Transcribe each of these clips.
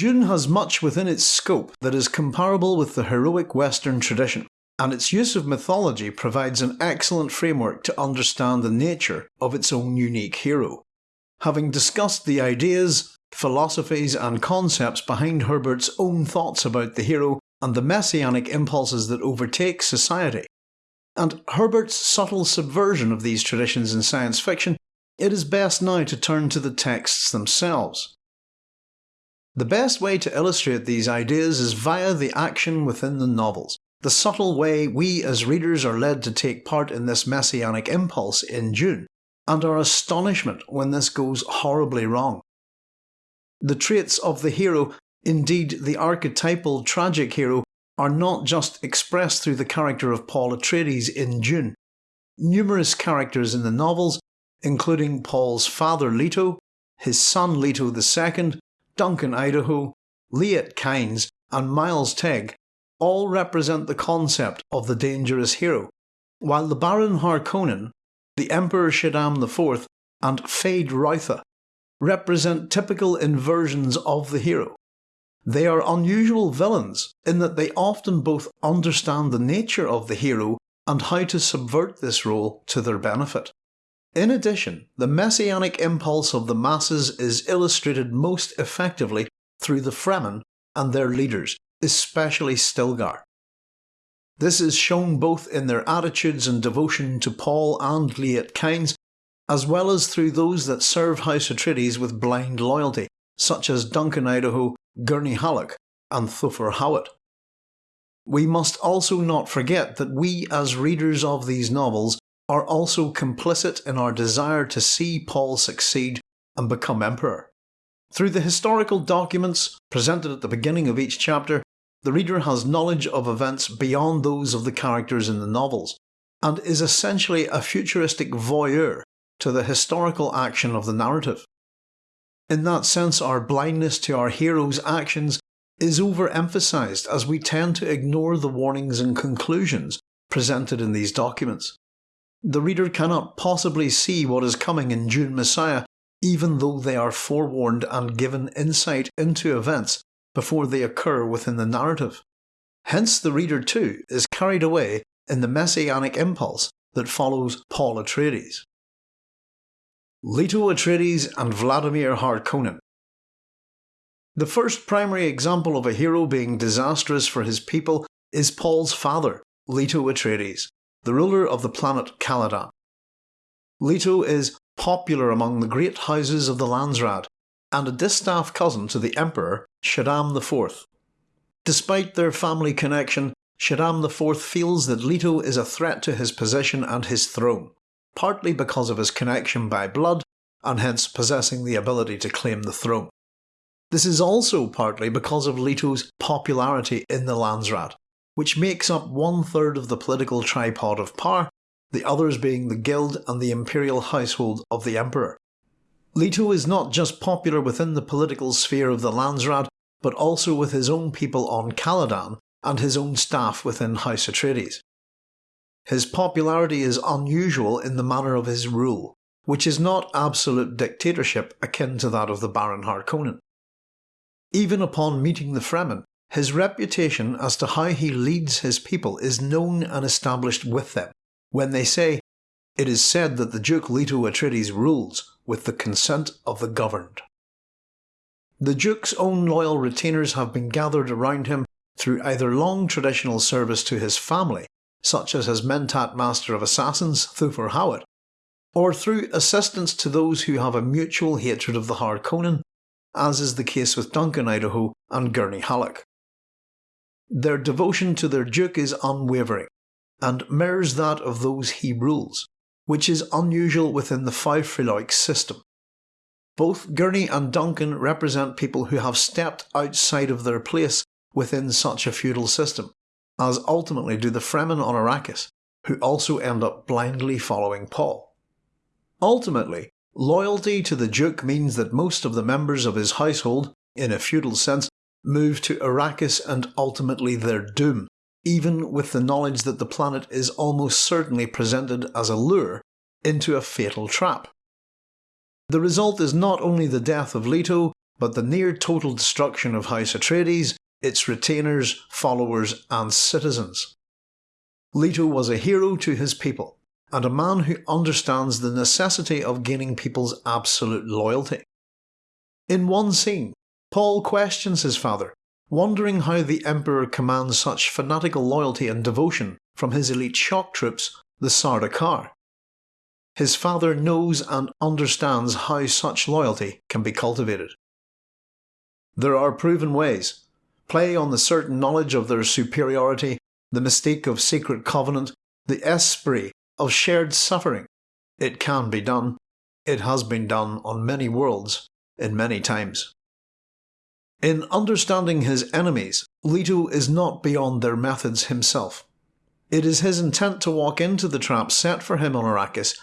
Dune has much within its scope that is comparable with the heroic Western tradition, and its use of mythology provides an excellent framework to understand the nature of its own unique hero. Having discussed the ideas, philosophies and concepts behind Herbert's own thoughts about the hero and the messianic impulses that overtake society, and Herbert's subtle subversion of these traditions in science fiction, it is best now to turn to the texts themselves. The best way to illustrate these ideas is via the action within the novels, the subtle way we as readers are led to take part in this messianic impulse in Dune, and our astonishment when this goes horribly wrong. The traits of the hero, indeed the archetypal tragic hero, are not just expressed through the character of Paul Atreides in Dune. Numerous characters in the novels, including Paul's father Leto, his son Leto II, Duncan Idaho, Liet Kynes and Miles Tegh all represent the concept of the dangerous hero, while the Baron Harkonnen, the Emperor Shaddam IV and Feyd-Rautha represent typical inversions of the hero. They are unusual villains in that they often both understand the nature of the hero and how to subvert this role to their benefit. In addition, the messianic impulse of the masses is illustrated most effectively through the Fremen and their leaders, especially Stilgar. This is shown both in their attitudes and devotion to Paul and Liet Kynes, as well as through those that serve House Atreides with blind loyalty, such as Duncan Idaho, Gurney Halleck, and Thufir Hawat. We must also not forget that we as readers of these novels are also complicit in our desire to see Paul succeed and become emperor. Through the historical documents presented at the beginning of each chapter, the reader has knowledge of events beyond those of the characters in the novels, and is essentially a futuristic voyeur to the historical action of the narrative. In that sense, our blindness to our hero's actions is overemphasised as we tend to ignore the warnings and conclusions presented in these documents. The reader cannot possibly see what is coming in Dune Messiah even though they are forewarned and given insight into events before they occur within the narrative. Hence the reader too is carried away in the messianic impulse that follows Paul Atreides. Leto Atreides and Vladimir Harkonnen The first primary example of a hero being disastrous for his people is Paul's father, Leto Atreides the ruler of the planet Caladan. Leto is popular among the great houses of the Landsraad, and a distaff cousin to the Emperor Shaddam IV. Despite their family connection, Shaddam IV feels that Leto is a threat to his position and his throne, partly because of his connection by blood, and hence possessing the ability to claim the throne. This is also partly because of Leto's popularity in the Landsraad, which makes up one third of the political tripod of power, the others being the guild and the imperial household of the emperor. Leto is not just popular within the political sphere of the Landsraad, but also with his own people on Caladan and his own staff within House Atreides. His popularity is unusual in the manner of his rule, which is not absolute dictatorship akin to that of the Baron Harkonnen. Even upon meeting the Fremen, his reputation as to how he leads his people is known and established with them, when they say, It is said that the Duke Leto Atreides rules with the consent of the governed. The Duke's own loyal retainers have been gathered around him through either long traditional service to his family, such as his Mentat Master of Assassins Thufir Hawat, or through assistance to those who have a mutual hatred of the Harkonnen, as is the case with Duncan Idaho and Gurney Halleck. Their devotion to their duke is unwavering, and mirrors that of those he rules, which is unusual within the Faufreluches system. Both Gurney and Duncan represent people who have stepped outside of their place within such a feudal system, as ultimately do the Fremen on Arrakis, who also end up blindly following Paul. Ultimately, loyalty to the Duke means that most of the members of his household, in a feudal sense, move to Arrakis and ultimately their doom, even with the knowledge that the planet is almost certainly presented as a lure into a fatal trap. The result is not only the death of Leto, but the near total destruction of House Atreides, its retainers, followers and citizens. Leto was a hero to his people, and a man who understands the necessity of gaining people's absolute loyalty. In one scene, Paul questions his father, wondering how the Emperor commands such fanatical loyalty and devotion from his elite shock troops, the Sardaukar. His father knows and understands how such loyalty can be cultivated. There are proven ways. Play on the certain knowledge of their superiority, the mystique of secret covenant, the esprit of shared suffering. It can be done. It has been done on many worlds, in many times. In understanding his enemies, Leto is not beyond their methods himself. It is his intent to walk into the trap set for him on Arrakis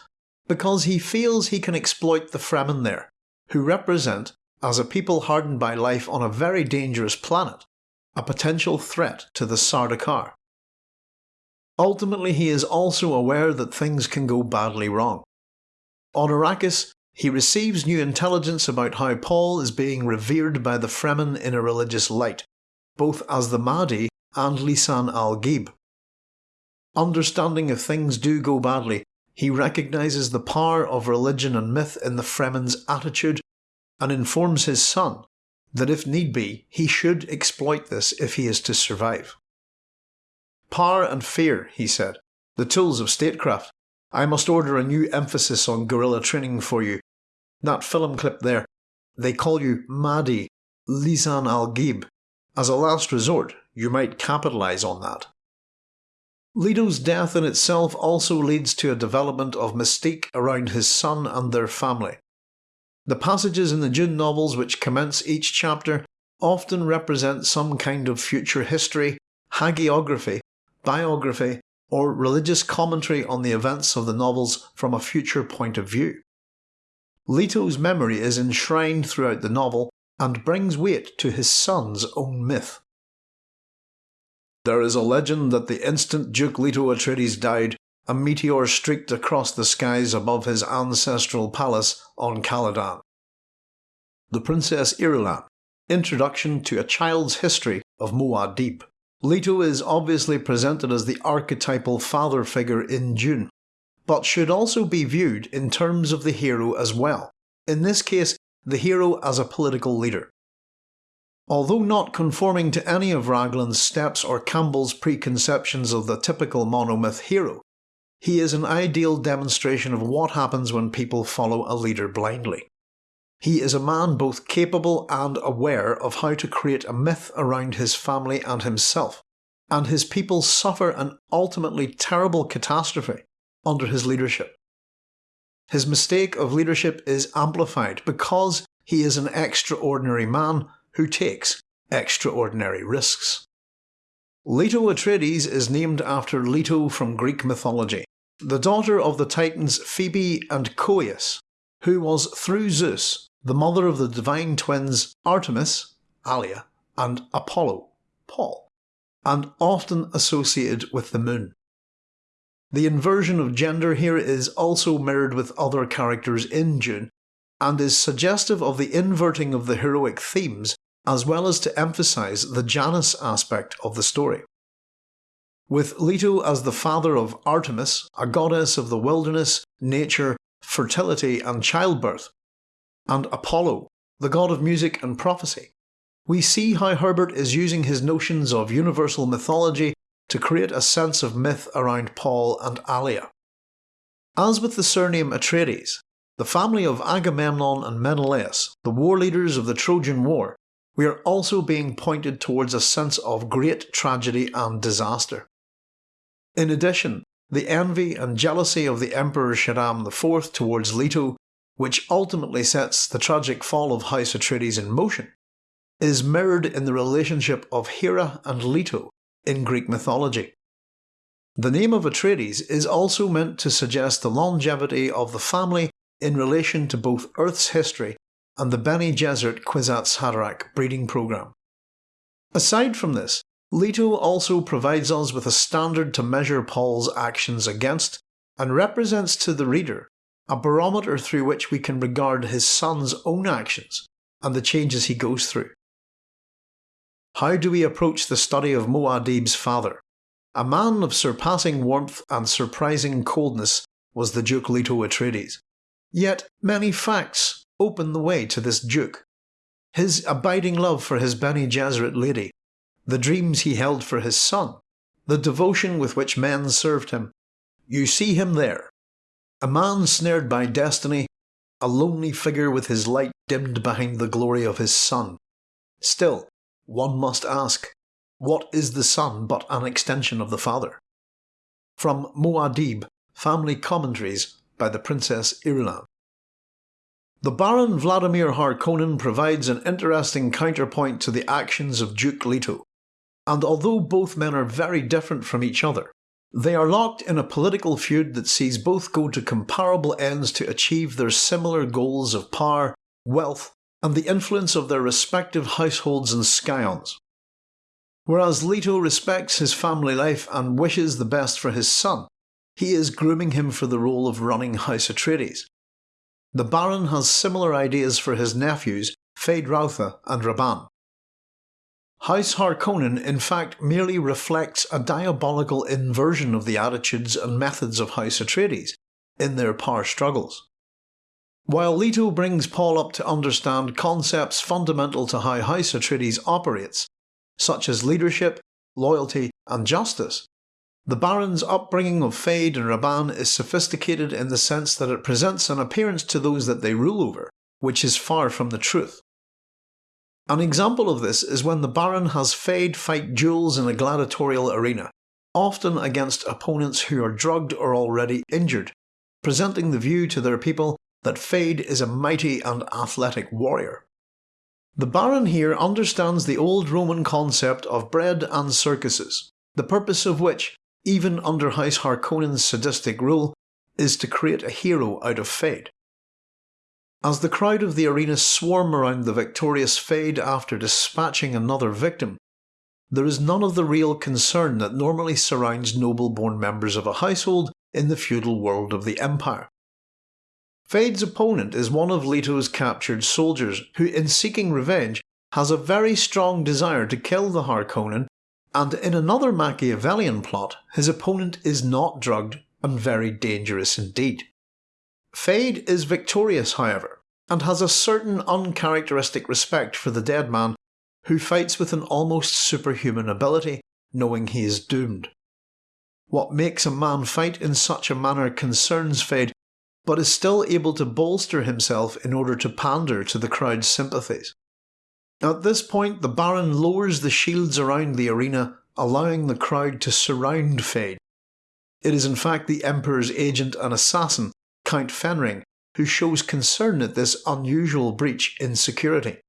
because he feels he can exploit the Fremen there, who represent, as a people hardened by life on a very dangerous planet, a potential threat to the Sardaukar. Ultimately he is also aware that things can go badly wrong. On Arrakis, he receives new intelligence about how Paul is being revered by the Fremen in a religious light, both as the Mahdi and Lisan al-Gaib. Understanding if things do go badly, he recognises the power of religion and myth in the Fremen's attitude and informs his son that if need be, he should exploit this if he is to survive. Power and fear, he said, the tools of statecraft. I must order a new emphasis on guerrilla training for you. That film clip there, they call you Mahdi, Lisan al-Gaib. As a last resort, you might capitalise on that. Leto's death in itself also leads to a development of mystique around his son and their family. The passages in the Dune novels which commence each chapter often represent some kind of future history, hagiography, biography, or religious commentary on the events of the novels from a future point of view. Leto's memory is enshrined throughout the novel and brings weight to his son's own myth. There is a legend that the instant Duke Leto Atreides died, a meteor streaked across the skies above his ancestral palace on Caladan. The Princess Irulan Introduction to a Child's History of Muad'Dib. Leto is obviously presented as the archetypal father figure in Dune, but should also be viewed in terms of the hero as well, in this case the hero as a political leader. Although not conforming to any of Raglan's steps or Campbell's preconceptions of the typical monomyth hero, he is an ideal demonstration of what happens when people follow a leader blindly. He is a man both capable and aware of how to create a myth around his family and himself, and his people suffer an ultimately terrible catastrophe under his leadership. His mistake of leadership is amplified because he is an extraordinary man who takes extraordinary risks. Leto Atreides is named after Leto from Greek mythology, the daughter of the titans Phoebe and Coeus, who was through Zeus the mother of the divine twins Artemis, Alia, and Apollo, Paul, and often associated with the moon. The inversion of gender here is also mirrored with other characters in Dune, and is suggestive of the inverting of the heroic themes as well as to emphasise the Janus aspect of the story. With Leto as the father of Artemis, a goddess of the wilderness, nature, fertility and childbirth, and Apollo, the god of music and prophecy, we see how Herbert is using his notions of universal mythology to create a sense of myth around Paul and Alia. As with the surname Atreides, the family of Agamemnon and Menelaus, the war leaders of the Trojan War, we are also being pointed towards a sense of great tragedy and disaster. In addition, the envy and jealousy of the Emperor Shaddam IV towards Leto which ultimately sets the tragic fall of House Atreides in motion, is mirrored in the relationship of Hera and Leto in Greek mythology. The name of Atreides is also meant to suggest the longevity of the family in relation to both Earth's history and the Bene Gesserit Kwisatz Haderach breeding program. Aside from this, Leto also provides us with a standard to measure Paul's actions against and represents to the reader a barometer through which we can regard his son's own actions and the changes he goes through. How do we approach the study of Muad'Dib's father? A man of surpassing warmth and surprising coldness was the Duke Leto Atreides. Yet many facts open the way to this Duke. His abiding love for his Bene Gesserit lady, the dreams he held for his son, the devotion with which men served him. You see him there. A man snared by destiny, a lonely figure with his light dimmed behind the glory of his son. Still, one must ask, what is the son but an extension of the father? From Muad'Dib, Family Commentaries by the Princess Irulan. The Baron Vladimir Harkonnen provides an interesting counterpoint to the actions of Duke Leto, and although both men are very different from each other, they are locked in a political feud that sees both go to comparable ends to achieve their similar goals of power, wealth, and the influence of their respective households and scions. Whereas Leto respects his family life and wishes the best for his son, he is grooming him for the role of running House Atreides. The Baron has similar ideas for his nephews, Feyd-Rautha and Rabban. House Harkonnen in fact merely reflects a diabolical inversion of the attitudes and methods of House Atreides in their power struggles. While Leto brings Paul up to understand concepts fundamental to how House Atreides operates, such as leadership, loyalty and justice, the Baron's upbringing of Feyd and Rabban is sophisticated in the sense that it presents an appearance to those that they rule over, which is far from the truth. An example of this is when the Baron has Feyd fight duels in a gladiatorial arena, often against opponents who are drugged or already injured, presenting the view to their people that Feyd is a mighty and athletic warrior. The Baron here understands the old Roman concept of bread and circuses, the purpose of which, even under House Harkonnen's sadistic rule, is to create a hero out of Feyd. As the crowd of the arena swarm around the victorious Feyd after dispatching another victim, there is none of the real concern that normally surrounds noble-born members of a household in the feudal world of the Empire. Feyd's opponent is one of Leto's captured soldiers who in seeking revenge has a very strong desire to kill the Harkonnen and in another Machiavellian plot his opponent is not drugged and very dangerous indeed. Feyd is victorious, however, and has a certain uncharacteristic respect for the dead man who fights with an almost superhuman ability, knowing he is doomed. What makes a man fight in such a manner concerns Feyd, but is still able to bolster himself in order to pander to the crowd's sympathies. At this point the Baron lowers the shields around the arena, allowing the crowd to surround Feyd. It is in fact the Emperor's agent and assassin Count Fenring, who shows concern at this unusual breach in security.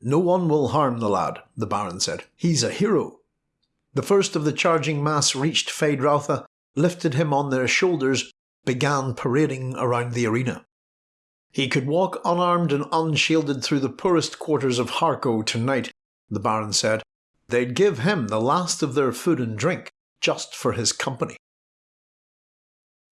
No one will harm the lad, the Baron said. He's a hero. The first of the charging mass reached Feyd-Rautha, lifted him on their shoulders, began parading around the arena. He could walk unarmed and unshielded through the poorest quarters of Harko tonight, the Baron said. They'd give him the last of their food and drink, just for his company.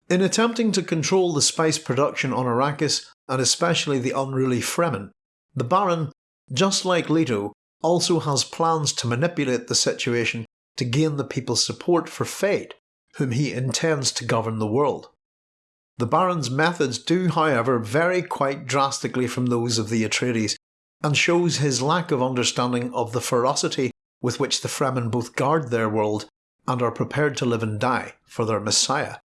In attempting to control the spice production on Arrakis, and especially the unruly Fremen, the Baron, just like Leto, also has plans to manipulate the situation to gain the people's support for Feyd, whom he intends to govern the world. The Baron's methods do however vary quite drastically from those of the Atreides, and shows his lack of understanding of the ferocity with which the Fremen both guard their world and are prepared to live and die for their Messiah.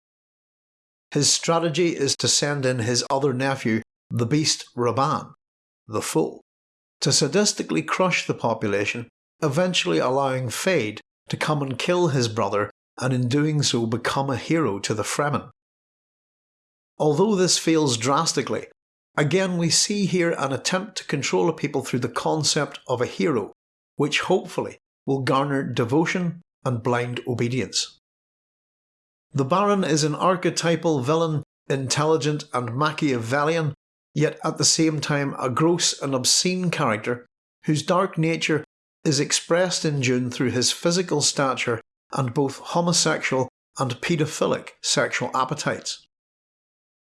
His strategy is to send in his other nephew, the beast Rabban, the Fool, to sadistically crush the population, eventually allowing Feyd to come and kill his brother and in doing so become a hero to the Fremen. Although this fails drastically, again we see here an attempt to control a people through the concept of a hero, which hopefully will garner devotion and blind obedience. The Baron is an archetypal villain, intelligent and Machiavellian, yet at the same time a gross and obscene character whose dark nature is expressed in Dune through his physical stature and both homosexual and paedophilic sexual appetites.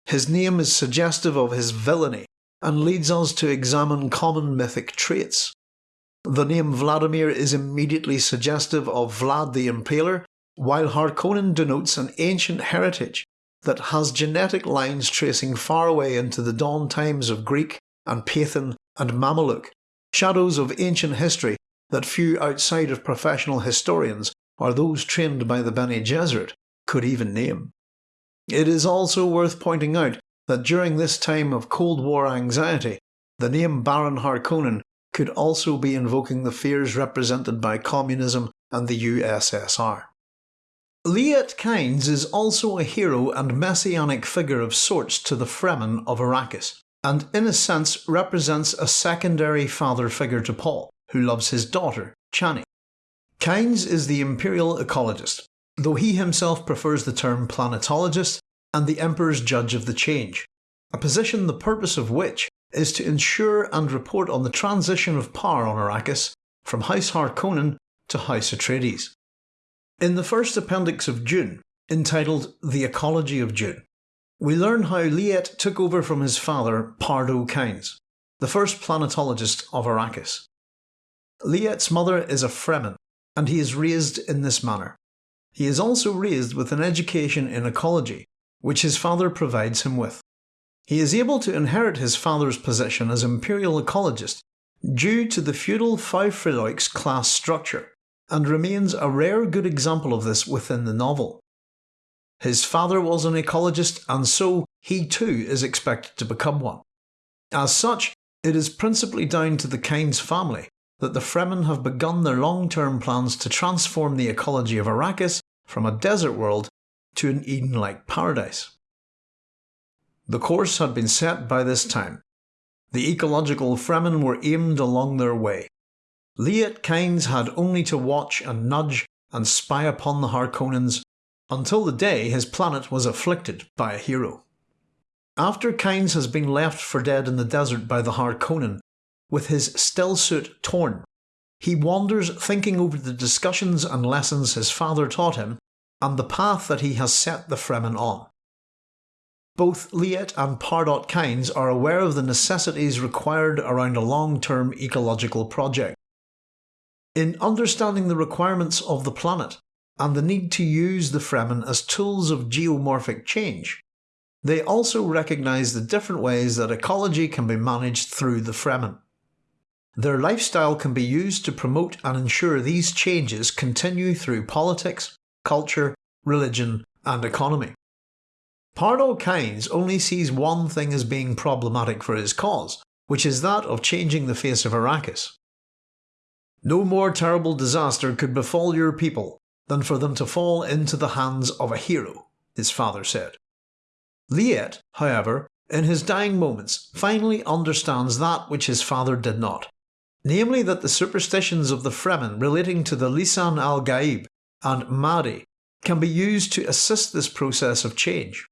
His name is suggestive of his villainy, and leads us to examine common mythic traits. The name Vladimir is immediately suggestive of Vlad the Impaler, while Harkonnen denotes an ancient heritage that has genetic lines tracing far away into the dawn times of Greek and Pathan and Mameluke, shadows of ancient history that few outside of professional historians or those trained by the Bene Gesserit could even name. It is also worth pointing out that during this time of Cold War anxiety, the name Baron Harkonnen could also be invoking the fears represented by communism and the USSR. Liet Kynes is also a hero and messianic figure of sorts to the Fremen of Arrakis, and in a sense represents a secondary father figure to Paul, who loves his daughter, Chani. Kynes is the imperial ecologist, though he himself prefers the term planetologist and the Emperor's judge of the change, a position the purpose of which is to ensure and report on the transition of power on Arrakis from House Harkonnen to House Atreides. In the first appendix of Dune, entitled The Ecology of Dune, we learn how Liet took over from his father Pardot Kynes, the first planetologist of Arrakis. Liet's mother is a Fremen, and he is raised in this manner. He is also raised with an education in ecology, which his father provides him with. He is able to inherit his father's position as imperial ecologist due to the feudal Faufreluches class structure, and remains a rare good example of this within the novel. His father was an ecologist and so he too is expected to become one. As such, it is principally down to the Kynes family that the Fremen have begun their long-term plans to transform the ecology of Arrakis from a desert world to an Eden-like paradise. The course had been set by this time. The ecological Fremen were aimed along their way. Liet Kynes had only to watch and nudge and spy upon the Harkonnens until the day his planet was afflicted by a hero. After Kynes has been left for dead in the desert by the Harkonnen, with his still suit torn, he wanders thinking over the discussions and lessons his father taught him and the path that he has set the Fremen on. Both Liet and Pardot Kynes are aware of the necessities required around a long-term ecological project. In understanding the requirements of the planet and the need to use the Fremen as tools of geomorphic change, they also recognise the different ways that ecology can be managed through the Fremen. Their lifestyle can be used to promote and ensure these changes continue through politics, culture, religion and economy. Pardot Kynes only sees one thing as being problematic for his cause, which is that of changing the face of Arrakis. No more terrible disaster could befall your people than for them to fall into the hands of a hero, his father said. Liet, however, in his dying moments, finally understands that which his father did not, namely that the superstitions of the Fremen relating to the Lisan al-Gaib and Mahdi can be used to assist this process of change.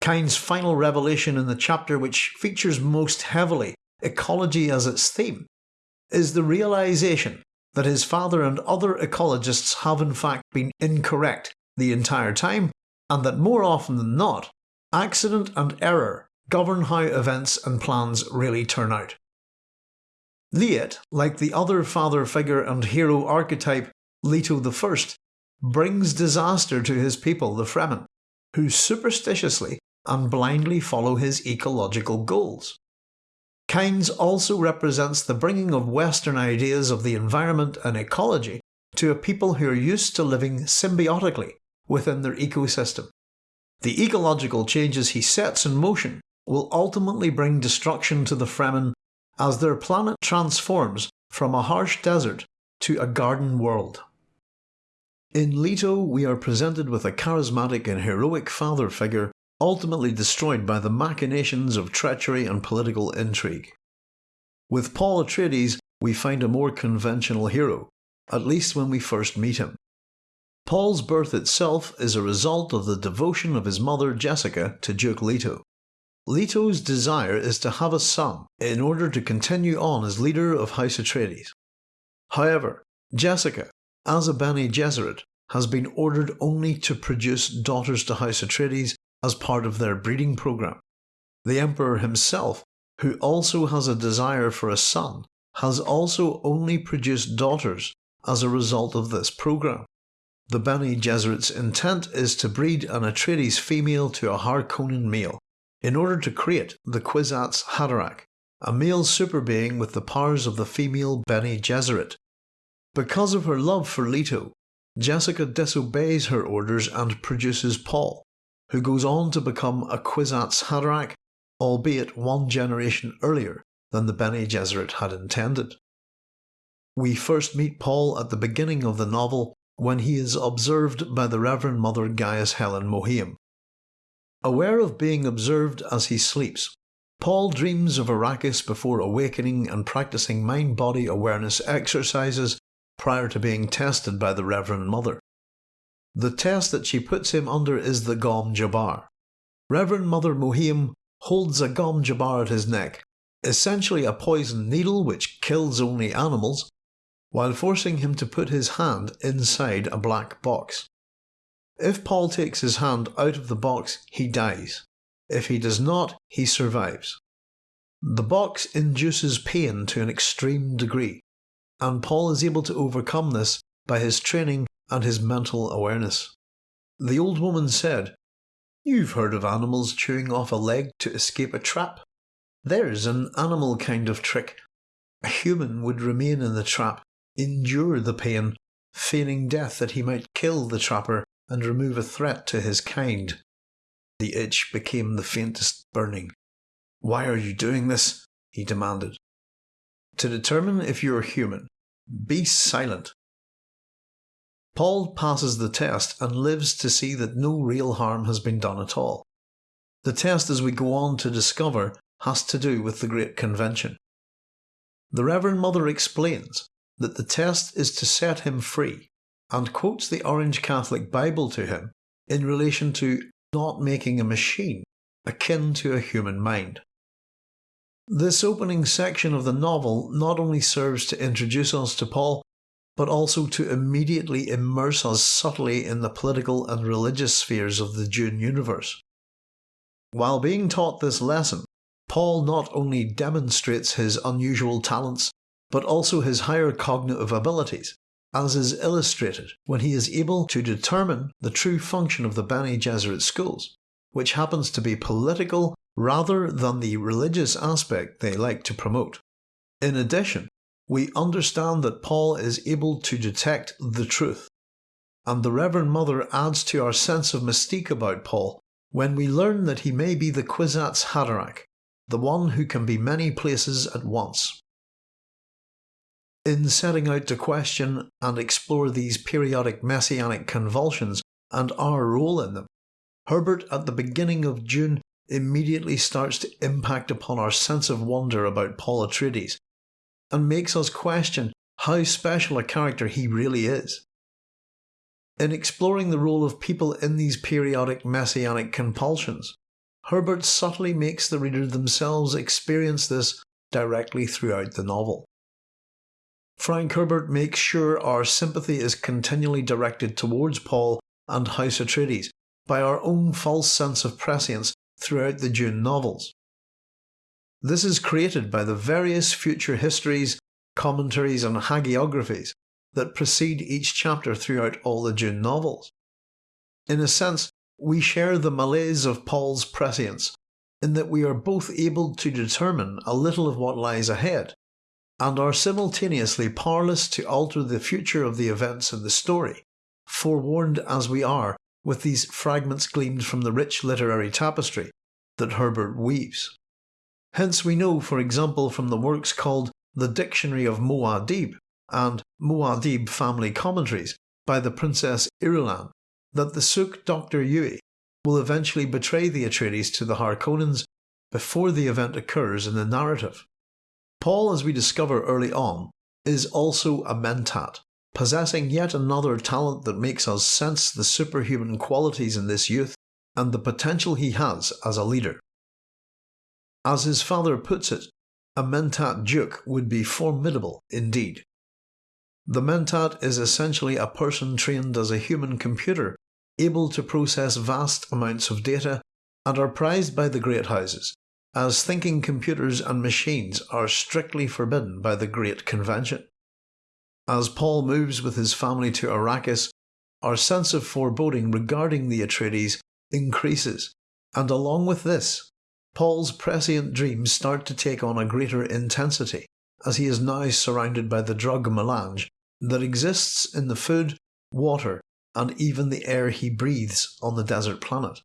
Kynes' final revelation in the chapter which features most heavily ecology as its theme is the realisation that his father and other ecologists have in fact been incorrect the entire time and that more often than not, accident and error govern how events and plans really turn out. Liet, like the other father figure and hero archetype Leto I, brings disaster to his people, the Fremen, who superstitiously and blindly follow his ecological goals. Kynes also represents the bringing of Western ideas of the environment and ecology to a people who are used to living symbiotically within their ecosystem. The ecological changes he sets in motion will ultimately bring destruction to the Fremen as their planet transforms from a harsh desert to a garden world. In Leto we are presented with a charismatic and heroic father figure ultimately destroyed by the machinations of treachery and political intrigue. With Paul Atreides we find a more conventional hero, at least when we first meet him. Paul's birth itself is a result of the devotion of his mother Jessica to Duke Leto. Leto's desire is to have a son in order to continue on as leader of House Atreides. However, Jessica, as a Bene Gesserit, has been ordered only to produce daughters to House Atreides as part of their breeding program. The Emperor himself who also has a desire for a son, has also only produced daughters as a result of this program. The Bene Gesserit's intent is to breed an Atreides female to a Harkonnen male, in order to create the Kwisatz Haderach, a male super being with the powers of the female Bene Gesserit. Because of her love for Leto, Jessica disobeys her orders and produces Paul, who goes on to become a Kwisatz Haderach, albeit one generation earlier than the Bene Gesserit had intended. We first meet Paul at the beginning of the novel when he is observed by the Reverend Mother Gaius Helen Mohiam. Aware of being observed as he sleeps, Paul dreams of Arrakis before awakening and practicing mind body awareness exercises prior to being tested by the Reverend Mother. The test that she puts him under is the Gom Jabbar. Reverend Mother Mohiam holds a Gom Jabbar at his neck, essentially a poison needle which kills only animals, while forcing him to put his hand inside a black box. If Paul takes his hand out of the box, he dies. If he does not, he survives. The box induces pain to an extreme degree, and Paul is able to overcome this by his training and his mental awareness. The old woman said, You've heard of animals chewing off a leg to escape a trap. There's an animal kind of trick. A human would remain in the trap, endure the pain, feigning death that he might kill the trapper and remove a threat to his kind. The itch became the faintest burning. Why are you doing this? he demanded. To determine if you are human, be silent. Paul passes the test and lives to see that no real harm has been done at all. The test, as we go on to discover, has to do with the Great Convention. The Reverend Mother explains that the test is to set him free and quotes the Orange Catholic Bible to him in relation to not making a machine akin to a human mind. This opening section of the novel not only serves to introduce us to Paul, but also to immediately immerse us subtly in the political and religious spheres of the Dune universe. While being taught this lesson, Paul not only demonstrates his unusual talents, but also his higher cognitive abilities, as is illustrated when he is able to determine the true function of the Bene Gesserit schools, which happens to be political rather than the religious aspect they like to promote. In addition, we understand that Paul is able to detect the truth, and the Reverend Mother adds to our sense of mystique about Paul when we learn that he may be the Kwisatz Haderach, the one who can be many places at once. In setting out to question and explore these periodic messianic convulsions and our role in them, Herbert at the beginning of Dune immediately starts to impact upon our sense of wonder about Paul Atreides and makes us question how special a character he really is. In exploring the role of people in these periodic messianic compulsions, Herbert subtly makes the reader themselves experience this directly throughout the novel. Frank Herbert makes sure our sympathy is continually directed towards Paul and House Atreides by our own false sense of prescience throughout the Dune novels. This is created by the various future histories, commentaries, and hagiographies that precede each chapter throughout all the Dune novels. In a sense, we share the malaise of Paul's prescience in that we are both able to determine a little of what lies ahead and are simultaneously powerless to alter the future of the events in the story, forewarned as we are with these fragments gleaned from the rich literary tapestry that Herbert weaves. Hence we know, for example, from the works called The Dictionary of Muad'Dib and Muad'Dib Family Commentaries by the Princess Irulan, that the Suk Dr. Yueh will eventually betray the Atreides to the Harkonnens before the event occurs in the narrative. Paul, as we discover early on, is also a mentat, possessing yet another talent that makes us sense the superhuman qualities in this youth and the potential he has as a leader. As his father puts it, a mentat duke would be formidable indeed. The mentat is essentially a person trained as a human computer, able to process vast amounts of data, and are prized by the great houses as thinking computers and machines are strictly forbidden by the Great Convention. As Paul moves with his family to Arrakis, our sense of foreboding regarding the Atreides increases, and along with this, Paul's prescient dreams start to take on a greater intensity, as he is now surrounded by the drug melange that exists in the food, water, and even the air he breathes on the desert planet.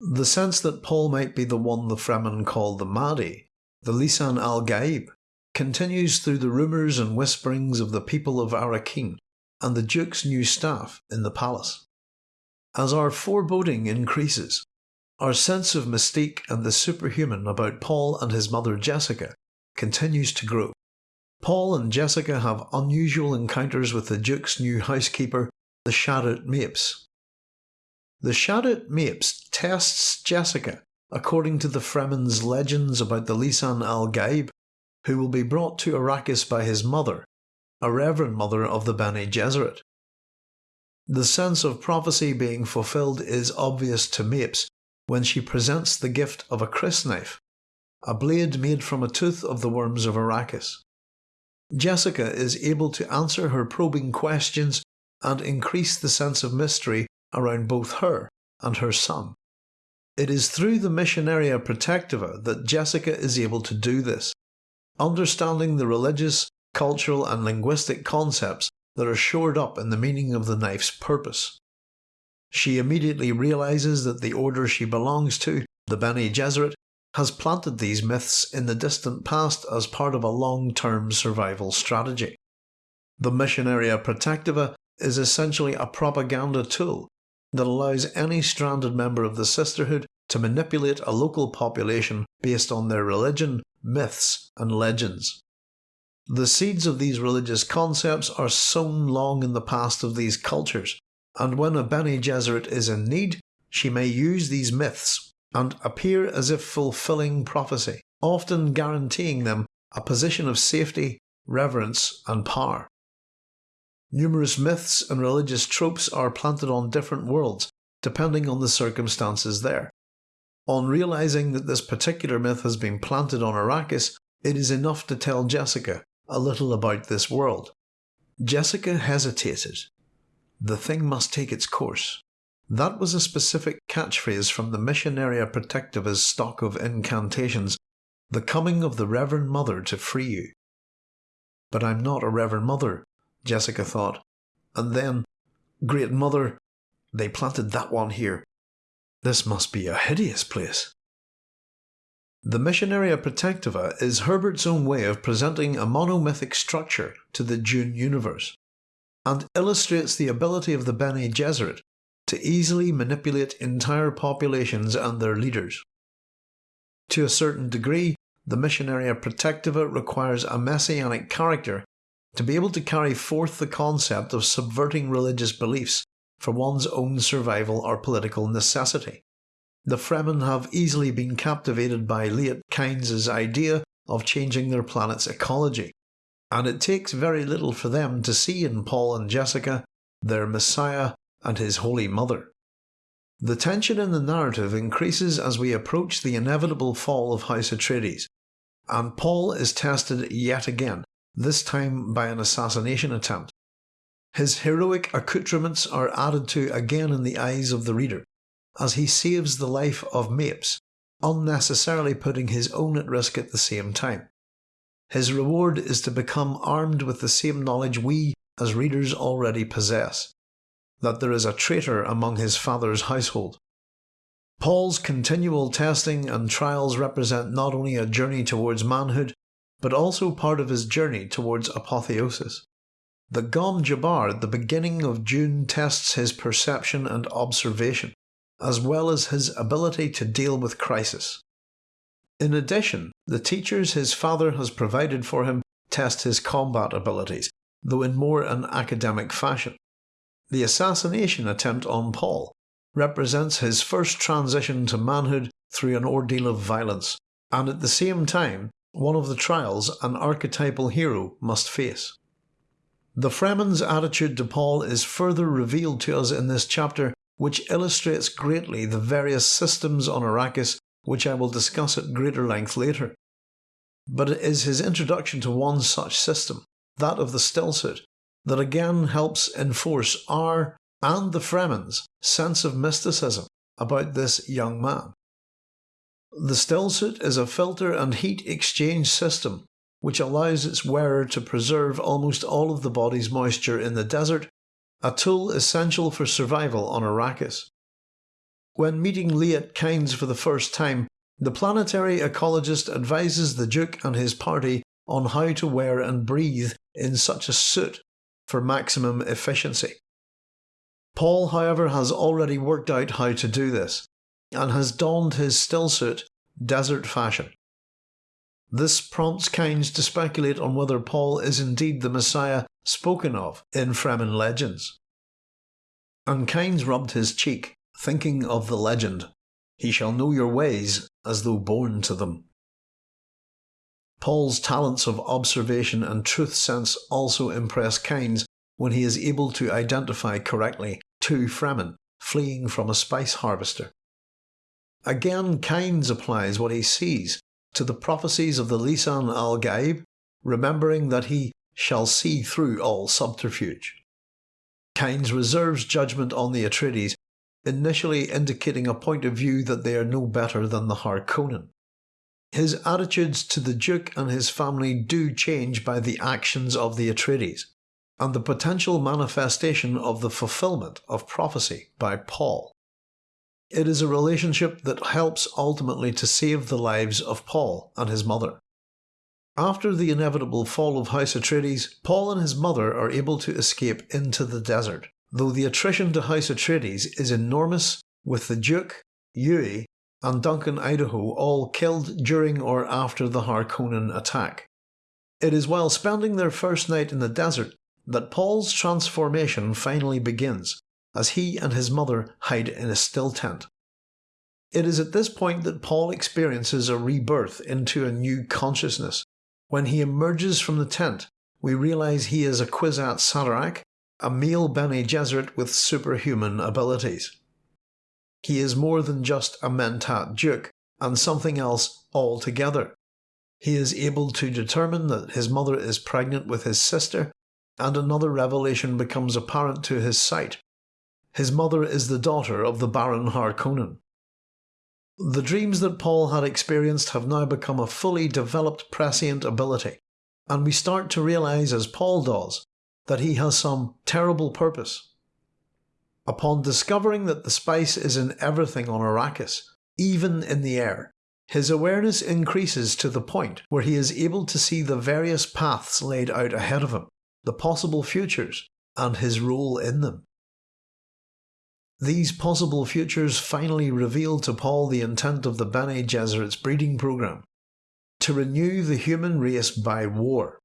The sense that Paul might be the one the Fremen call the Mahdi, the Lisan al Gaib, continues through the rumours and whisperings of the people of Arrakeen and the Duke's new staff in the palace. As our foreboding increases, our sense of mystique and the superhuman about Paul and his mother Jessica continues to grow. Paul and Jessica have unusual encounters with the Duke's new housekeeper, the Shadout Mapes. The Shadout Mapes tests Jessica according to the Fremen's legends about the Lisan al Gaib, who will be brought to Arrakis by his mother, a reverend mother of the Bene Gesserit. The sense of prophecy being fulfilled is obvious to Mapes when she presents the gift of a crysknife, a blade made from a tooth of the worms of Arrakis. Jessica is able to answer her probing questions and increase the sense of mystery around both her and her son. It is through the Missionaria Protectiva that Jessica is able to do this, understanding the religious, cultural, and linguistic concepts that are shored up in the meaning of the knife's purpose. She immediately realizes that the order she belongs to, the Bene Gesserit, has planted these myths in the distant past as part of a long-term survival strategy. The Missionaria Protectiva is essentially a propaganda tool that allows any stranded member of the Sisterhood to manipulate a local population based on their religion, myths, and legends. The seeds of these religious concepts are sown long in the past of these cultures, and when a Bene Gesserit is in need, she may use these myths and appear as if fulfilling prophecy, often guaranteeing them a position of safety, reverence, and power. Numerous myths and religious tropes are planted on different worlds, depending on the circumstances there. On realizing that this particular myth has been planted on Arrakis, it is enough to tell Jessica a little about this world. Jessica hesitated. The thing must take its course. That was a specific catchphrase from the Missionaria Protectiva's stock of incantations, the coming of the Reverend Mother to free you. But I'm not a Reverend Mother, Jessica thought. And then, Great Mother, they planted that one here. This must be a hideous place. The Missionaria Protectiva is Herbert's own way of presenting a monomythic structure to the Dune universe, and illustrates the ability of the Bene Gesserit to easily manipulate entire populations and their leaders. To a certain degree, the Missionaria Protectiva requires a messianic character to be able to carry forth the concept of subverting religious beliefs for one's own survival or political necessity. The Fremen have easily been captivated by Liet Kynes' idea of changing their planet's ecology, and it takes very little for them to see in Paul and Jessica their Messiah and his Holy Mother. The tension in the narrative increases as we approach the inevitable fall of House Atreides, and Paul is tested yet again, this time by an assassination attempt. His heroic accoutrements are added to again in the eyes of the reader, as he saves the life of Mapes, unnecessarily putting his own at risk at the same time. His reward is to become armed with the same knowledge we, as readers, already possess that there is a traitor among his father's household. Paul's continual testing and trials represent not only a journey towards manhood, but also part of his journey towards apotheosis. The Gom Jabbar at the beginning of Dune tests his perception and observation, as well as his ability to deal with crisis. In addition, the teachers his father has provided for him test his combat abilities, though in more an academic fashion. The assassination attempt on Paul represents his first transition to manhood through an ordeal of violence, and at the same time, one of the trials an archetypal hero must face. The Fremen's attitude to Paul is further revealed to us in this chapter, which illustrates greatly the various systems on Arrakis which I will discuss at greater length later. But it is his introduction to one such system, that of the stillsuit, that again helps enforce our and the Fremen's sense of mysticism about this young man. The stillsuit is a filter and heat exchange system which allows its wearer to preserve almost all of the body's moisture in the desert, a tool essential for survival on Arrakis. When meeting Liet Kynes for the first time, the planetary ecologist advises the Duke and his party on how to wear and breathe in such a suit for maximum efficiency. Paul, however, has already worked out how to do this, and has donned his stillsuit desert fashion. This prompts Kynes to speculate on whether Paul is indeed the Messiah spoken of in Fremen legends. And Kynes rubbed his cheek, thinking of the legend, He shall know your ways as though born to them. Paul's talents of observation and truth sense also impress Kynes when he is able to identify correctly two Fremen fleeing from a spice harvester. Again, Kynes applies what he sees to the prophecies of the Lisan al Gaib, remembering that he shall see through all subterfuge. Kynes reserves judgment on the Atreides, initially indicating a point of view that they are no better than the Harkonnen. His attitudes to the Duke and his family do change by the actions of the Atreides, and the potential manifestation of the fulfillment of prophecy by Paul. It is a relationship that helps ultimately to save the lives of Paul and his mother. After the inevitable fall of House Atreides, Paul and his mother are able to escape into the desert, though the attrition to House Atreides is enormous, with the Duke, Yueh, and Duncan Idaho all killed during or after the Harkonnen attack. It is while spending their first night in the desert that Paul's transformation finally begins, as he and his mother hide in a still tent. It is at this point that Paul experiences a rebirth into a new consciousness. When he emerges from the tent, we realise he is a Kwisatz Haderach, a male Bene Gesserit with superhuman abilities. He is more than just a Mentat Duke, and something else altogether. He is able to determine that his mother is pregnant with his sister, and another revelation becomes apparent to his sight his mother is the daughter of the Baron Harkonnen. The dreams that Paul had experienced have now become a fully developed prescient ability, and we start to realise, as Paul does, that he has some terrible purpose. Upon discovering that the spice is in everything on Arrakis, even in the air, his awareness increases to the point where he is able to see the various paths laid out ahead of him, the possible futures, and his role in them. These possible futures finally reveal to Paul the intent of the Bene Gesserit's breeding program to renew the human race by war,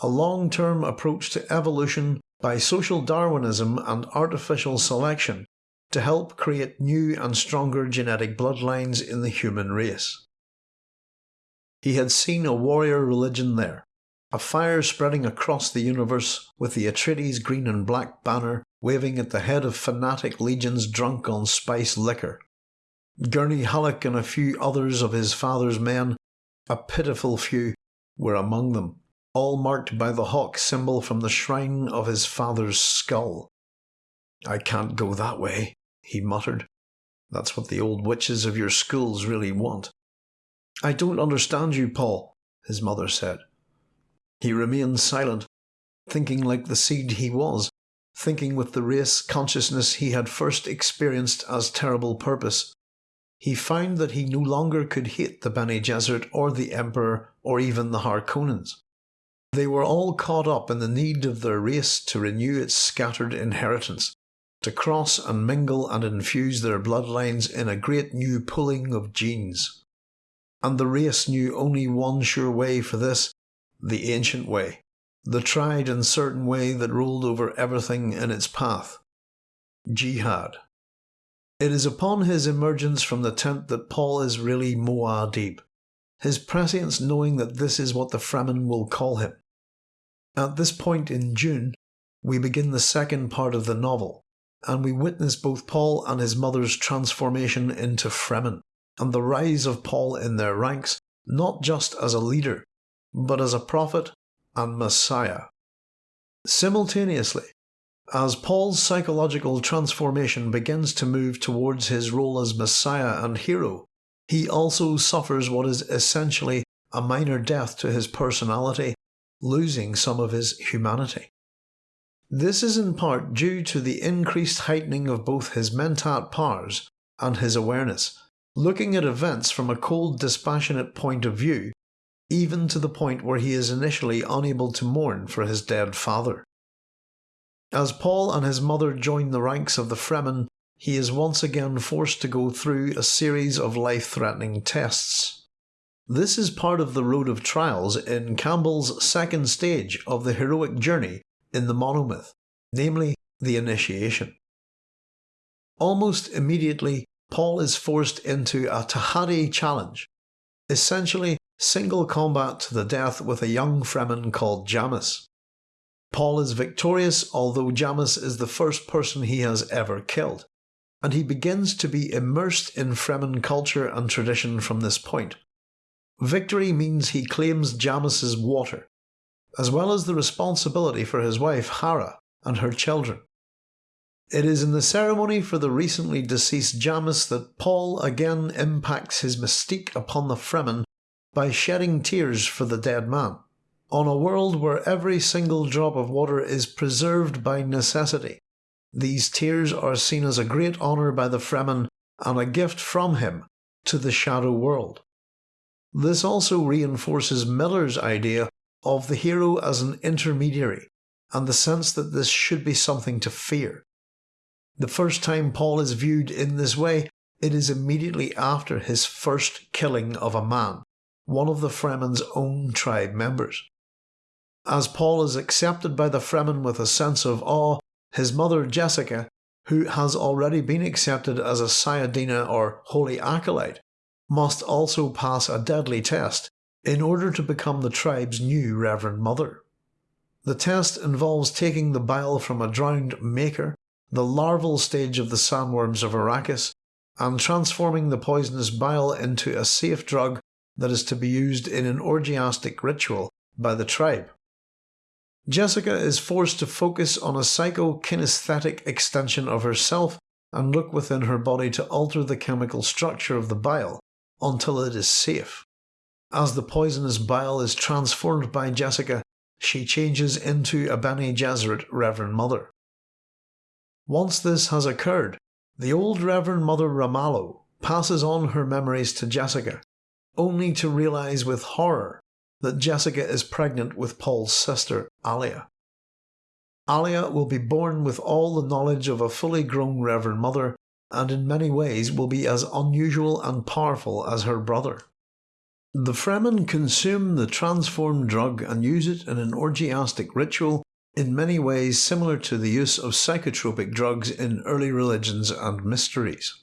a long term approach to evolution by social Darwinism and artificial selection to help create new and stronger genetic bloodlines in the human race. He had seen a warrior religion there, a fire spreading across the universe with the Atreides green and black banner waving at the head of fanatic legions drunk on spice liquor. Gurney Halleck and a few others of his father's men, a pitiful few, were among them, all marked by the hawk symbol from the shrine of his father's skull. I can't go that way, he muttered. That's what the old witches of your schools really want. I don't understand you, Paul, his mother said. He remained silent, thinking like the seed he was, thinking with the race consciousness he had first experienced as terrible purpose. He found that he no longer could hate the Bene Gesserit or the Emperor or even the Harkonnens. They were all caught up in the need of their race to renew its scattered inheritance, to cross and mingle and infuse their bloodlines in a great new pulling of genes. And the race knew only one sure way for this, the ancient way the tried and certain way that ruled over everything in its path. Jihad. It is upon his emergence from the tent that Paul is really Muad'Dib, his prescience knowing that this is what the Fremen will call him. At this point in Dune, we begin the second part of the novel, and we witness both Paul and his mother's transformation into Fremen, and the rise of Paul in their ranks not just as a leader, but as a prophet and Messiah. Simultaneously, as Paul's psychological transformation begins to move towards his role as Messiah and hero, he also suffers what is essentially a minor death to his personality, losing some of his humanity. This is in part due to the increased heightening of both his mentat powers and his awareness, looking at events from a cold, dispassionate point of view, even to the point where he is initially unable to mourn for his dead father. As Paul and his mother join the ranks of the Fremen, he is once again forced to go through a series of life-threatening tests. This is part of the road of trials in Campbell's second stage of the heroic journey in the monomyth, namely the initiation. Almost immediately, Paul is forced into a Tahaddi challenge, essentially single combat to the death with a young Fremen called Jamis. Paul is victorious although Jamis is the first person he has ever killed, and he begins to be immersed in Fremen culture and tradition from this point. Victory means he claims Jamis's water, as well as the responsibility for his wife Hara and her children. It is in the ceremony for the recently deceased Jamis that Paul again impacts his mystique upon the Fremen by shedding tears for the dead man, on a world where every single drop of water is preserved by necessity. These tears are seen as a great honour by the Fremen and a gift from him to the shadow world. This also reinforces Miller's idea of the hero as an intermediary, and the sense that this should be something to fear. The first time Paul is viewed in this way, it is immediately after his first killing of a man, one of the Fremen's own tribe members. As Paul is accepted by the Fremen with a sense of awe, his mother Jessica, who has already been accepted as a Sayadina or Holy Acolyte, must also pass a deadly test in order to become the tribe's new Reverend Mother. The test involves taking the bile from a drowned maker, the larval stage of the sandworms of Arrakis, and transforming the poisonous bile into a safe drug that is to be used in an orgiastic ritual by the tribe. Jessica is forced to focus on a psychokinesthetic extension of herself and look within her body to alter the chemical structure of the bile until it is safe. As the poisonous bile is transformed by Jessica, she changes into a Bene Gesserit Reverend Mother. Once this has occurred, the old Reverend Mother Ramallo passes on her memories to Jessica, only to realise with horror that Jessica is pregnant with Paul's sister, Alia. Alia will be born with all the knowledge of a fully grown Reverend Mother and in many ways will be as unusual and powerful as her brother. The Fremen consume the transformed drug and use it in an orgiastic ritual in many ways similar to the use of psychotropic drugs in early religions and mysteries.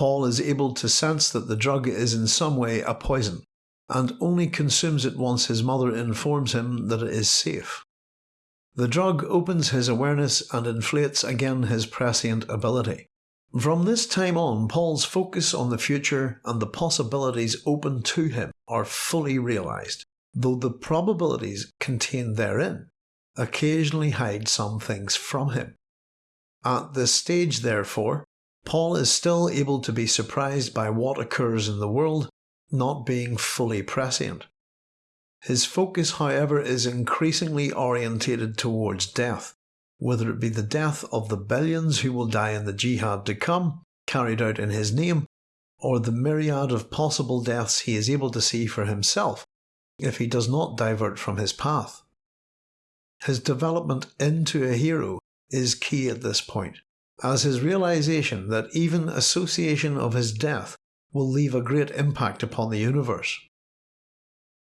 Paul is able to sense that the drug is in some way a poison, and only consumes it once his mother informs him that it is safe. The drug opens his awareness and inflates again his prescient ability. From this time on, Paul's focus on the future and the possibilities open to him are fully realised, though the probabilities contained therein occasionally hide some things from him. At this stage, therefore, Paul is still able to be surprised by what occurs in the world, not being fully prescient. His focus, however, is increasingly orientated towards death, whether it be the death of the billions who will die in the jihad to come, carried out in his name, or the myriad of possible deaths he is able to see for himself if he does not divert from his path. His development into a hero is key at this point, as his realization that even association of his death will leave a great impact upon the universe.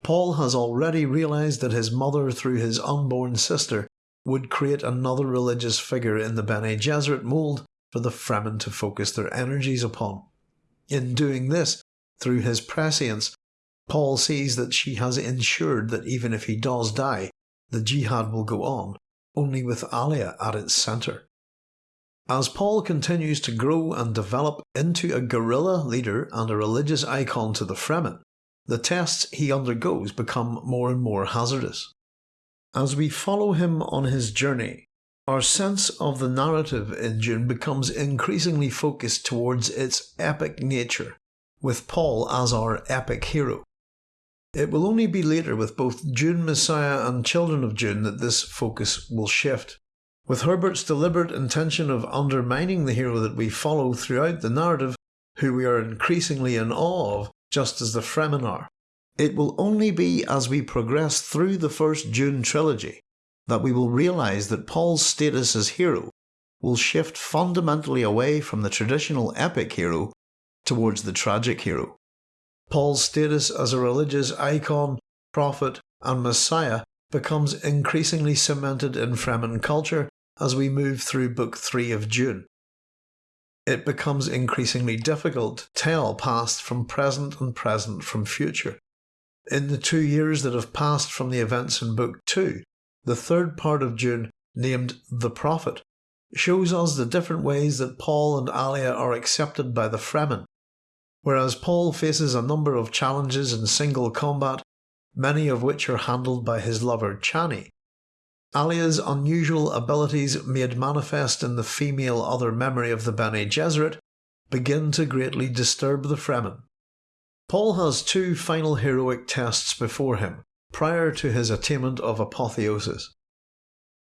Paul has already realized that his mother through his unborn sister would create another religious figure in the Bene Gesserit mould for the Fremen to focus their energies upon. In doing this, through his prescience, Paul sees that she has ensured that even if he does die, the jihad will go on, only with Alia at its centre. As Paul continues to grow and develop into a guerrilla leader and a religious icon to the Fremen, the tests he undergoes become more and more hazardous. As we follow him on his journey, our sense of the narrative in Dune becomes increasingly focused towards its epic nature, with Paul as our epic hero. It will only be later with both Dune Messiah and Children of Dune that this focus will shift. With Herbert's deliberate intention of undermining the hero that we follow throughout the narrative, who we are increasingly in awe of, just as the Fremen are. It will only be as we progress through the first Dune trilogy that we will realise that Paul's status as hero will shift fundamentally away from the traditional epic hero towards the tragic hero. Paul's status as a religious icon, prophet, and messiah becomes increasingly cemented in Fremen culture as we move through Book 3 of Dune. It becomes increasingly difficult to tell past from present and present from future. In the two years that have passed from the events in Book 2, the third part of Dune, named The Prophet, shows us the different ways that Paul and Alia are accepted by the Fremen. Whereas Paul faces a number of challenges in single combat, many of which are handled by his lover Chani, Alia's unusual abilities made manifest in the female other memory of the Bene Gesserit begin to greatly disturb the Fremen. Paul has two final heroic tests before him, prior to his attainment of apotheosis.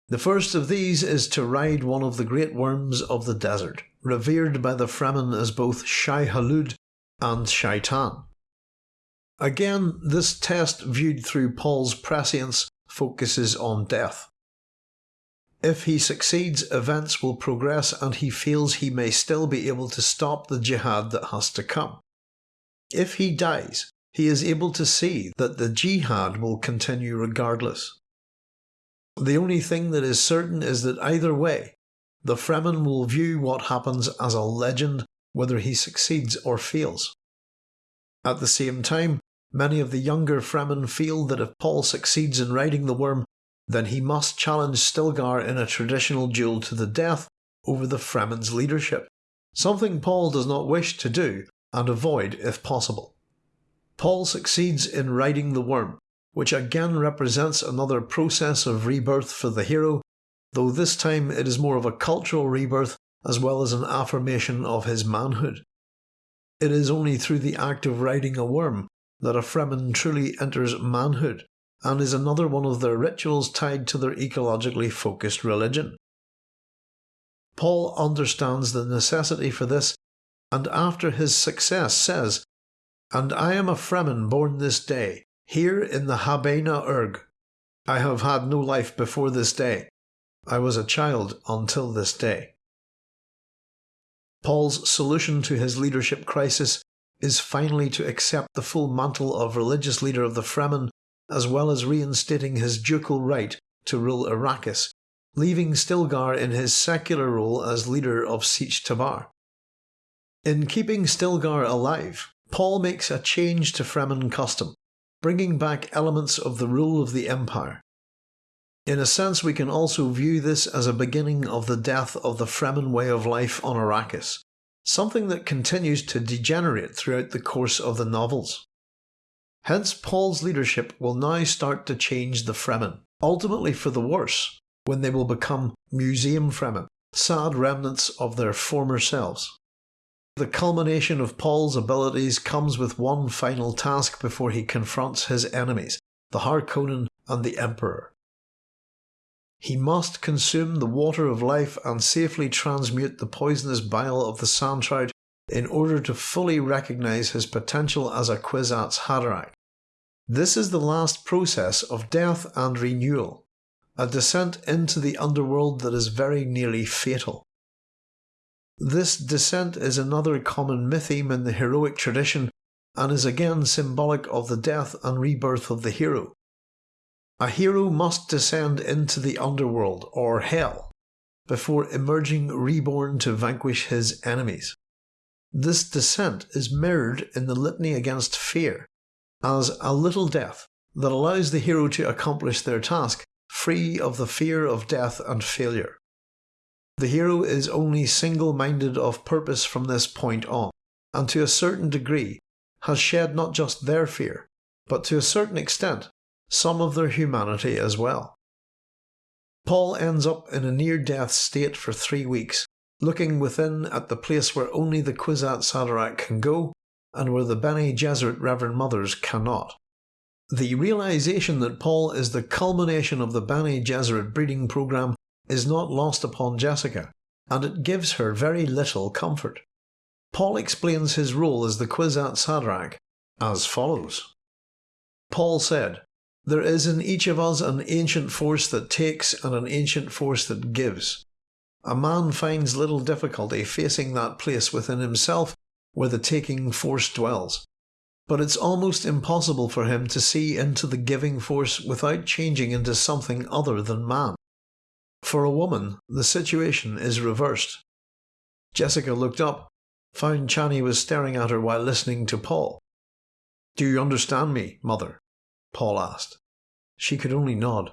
The first of these is to ride one of the great worms of the desert, revered by the Fremen as both Shai Hulud and Shaitan. Again, this test viewed through Paul's prescience focuses on death. If he succeeds, events will progress and he feels he may still be able to stop the jihad that has to come. If he dies, he is able to see that the jihad will continue regardless. The only thing that is certain is that either way, the Fremen will view what happens as a legend whether he succeeds or fails. At the same time, many of the younger Fremen feel that if Paul succeeds in riding the worm, then he must challenge Stilgar in a traditional duel to the death over the Fremen's leadership, something Paul does not wish to do and avoid if possible. Paul succeeds in riding the worm, which again represents another process of rebirth for the hero, though this time it is more of a cultural rebirth as well as an affirmation of his manhood. It is only through the act of riding a worm that a Fremen truly enters manhood, and is another one of their rituals tied to their ecologically focused religion. Paul understands the necessity for this, and after his success says, And I am a Fremen born this day, here in the Habbanya Erg. I have had no life before this day. I was a child until this day. Paul's solution to his leadership crisis is finally to accept the full mantle of religious leader of the Fremen as well as reinstating his ducal right to rule Arrakis, leaving Stilgar in his secular role as leader of Sietch Tabr. In keeping Stilgar alive, Paul makes a change to Fremen custom, bringing back elements of the rule of the Empire. In a sense we can also view this as a beginning of the death of the Fremen way of life on Arrakis, something that continues to degenerate throughout the course of the novels. Hence Paul's leadership will now start to change the Fremen, ultimately for the worse, when they will become museum Fremen, sad remnants of their former selves. The culmination of Paul's abilities comes with one final task before he confronts his enemies, the Harkonnen and the Emperor. He must consume the water of life and safely transmute the poisonous bile of the sandtrout in order to fully recognise his potential as a Kwisatz Haderach. This is the last process of death and renewal, a descent into the underworld that is very nearly fatal. This descent is another common mytheme in the heroic tradition and is again symbolic of the death and rebirth of the hero. A hero must descend into the underworld, or hell, before emerging reborn to vanquish his enemies. This descent is mirrored in the litany against fear, as a little death that allows the hero to accomplish their task free of the fear of death and failure. The hero is only single-minded of purpose from this point on, and to a certain degree has shed not just their fear, but to a certain extent some of their humanity as well. Paul ends up in a near-death state for three weeks, looking within at the place where only the Kwisatz Haderach can go, and where the Bene Gesserit Reverend Mothers cannot. The realization that Paul is the culmination of the Bene Gesserit breeding program is not lost upon Jessica, and it gives her very little comfort. Paul explains his role as the Kwisatz Haderach as follows. Paul said, There is in each of us an ancient force that takes and an ancient force that gives. A man finds little difficulty facing that place within himself where the taking force dwells but it's almost impossible for him to see into the giving force without changing into something other than man. For a woman, the situation is reversed. Jessica looked up, found Chani was staring at her while listening to Paul. Do you understand me, mother? Paul asked. She could only nod.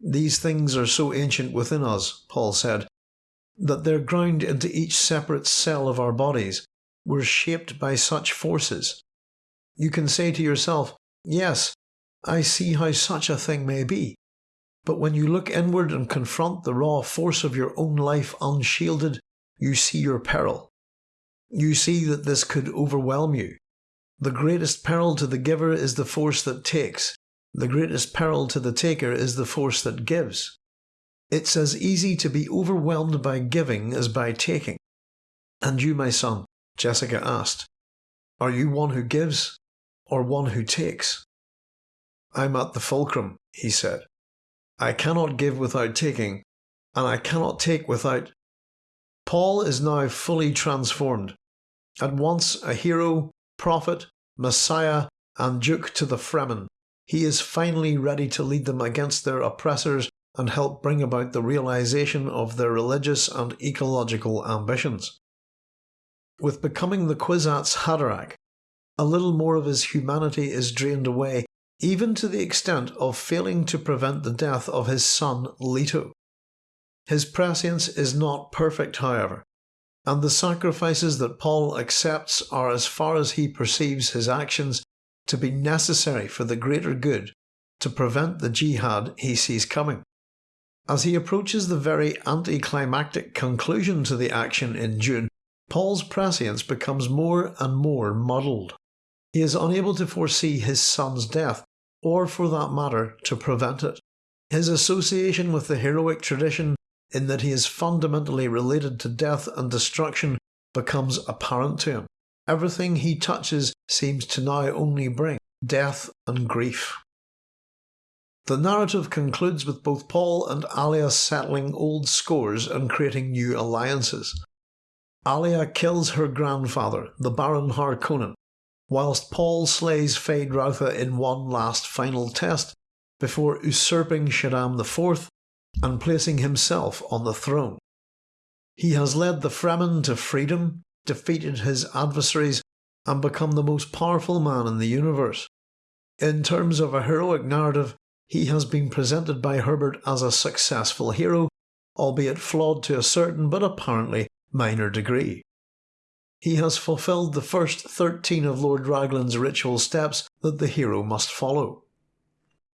These things are so ancient within us, Paul said, that they're ground into each separate cell of our bodies. We're shaped by such forces. You can say to yourself, Yes, I see how such a thing may be. But when you look inward and confront the raw force of your own life unshielded, you see your peril. You see that this could overwhelm you. The greatest peril to the giver is the force that takes. The greatest peril to the taker is the force that gives. It's as easy to be overwhelmed by giving as by taking. And you, my son, Jessica asked, are you one who gives or one who takes. I'm at the fulcrum, he said. I cannot give without taking, and I cannot take without. Paul is now fully transformed. At once a hero, prophet, messiah, and duke to the Fremen, he is finally ready to lead them against their oppressors and help bring about the realization of their religious and ecological ambitions. With becoming the Kwisatz Haderach, a little more of his humanity is drained away, even to the extent of failing to prevent the death of his son Leto. His prescience is not perfect, however, and the sacrifices that Paul accepts are as far as he perceives his actions to be necessary for the greater good to prevent the jihad he sees coming. As he approaches the very anticlimactic conclusion to the action in Dune, Paul's prescience becomes more and more muddled. He is unable to foresee his son's death, or for that matter, to prevent it. His association with the heroic tradition, in that he is fundamentally related to death and destruction, becomes apparent to him. Everything he touches seems to now only bring death and grief. The narrative concludes with both Paul and Alia settling old scores and creating new alliances. Alia kills her grandfather, the Baron Harkonnen, whilst Paul slays Feyd-Rautha in one last final test before usurping Shaddam IV and placing himself on the throne. He has led the Fremen to freedom, defeated his adversaries, and become the most powerful man in the universe. In terms of a heroic narrative, he has been presented by Herbert as a successful hero, albeit flawed to a certain but apparently minor degree. He has fulfilled the first 13 of Lord Raglan's ritual steps that the hero must follow.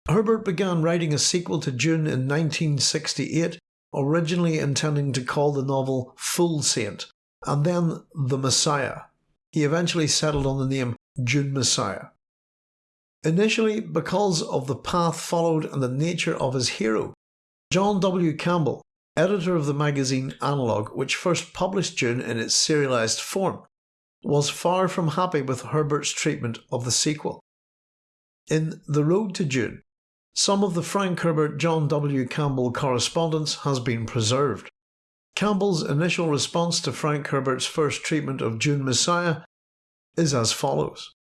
Herbert began writing a sequel to Dune in 1968, originally intending to call the novel Fool Saint, and then The Messiah. He eventually settled on the name Dune Messiah. Initially, because of the path followed and the nature of his hero, John W. Campbell editor of the magazine Analog, which first published Dune in its serialised form, was far from happy with Herbert's treatment of the sequel. In The Road to Dune, some of the Frank Herbert John W. Campbell correspondence has been preserved. Campbell's initial response to Frank Herbert's first treatment of Dune Messiah is as follows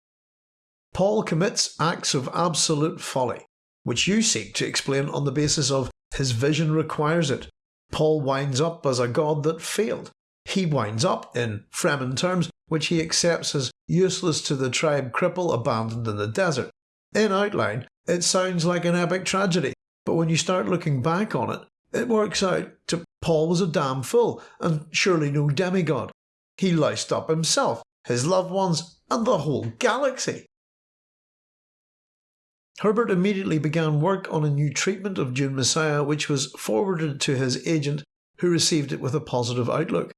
Paul commits acts of absolute folly, which you seek to explain on the basis of his vision requires it, Paul winds up as a god that failed. He winds up, in Fremen terms, which he accepts as useless to the tribe cripple abandoned in the desert. In outline, it sounds like an epic tragedy, but when you start looking back on it, it works out to Paul was a damn fool, and surely no demigod. He loused up himself, his loved ones, and the whole galaxy. Herbert immediately began work on a new treatment of Dune Messiah which was forwarded to his agent who received it with a positive outlook.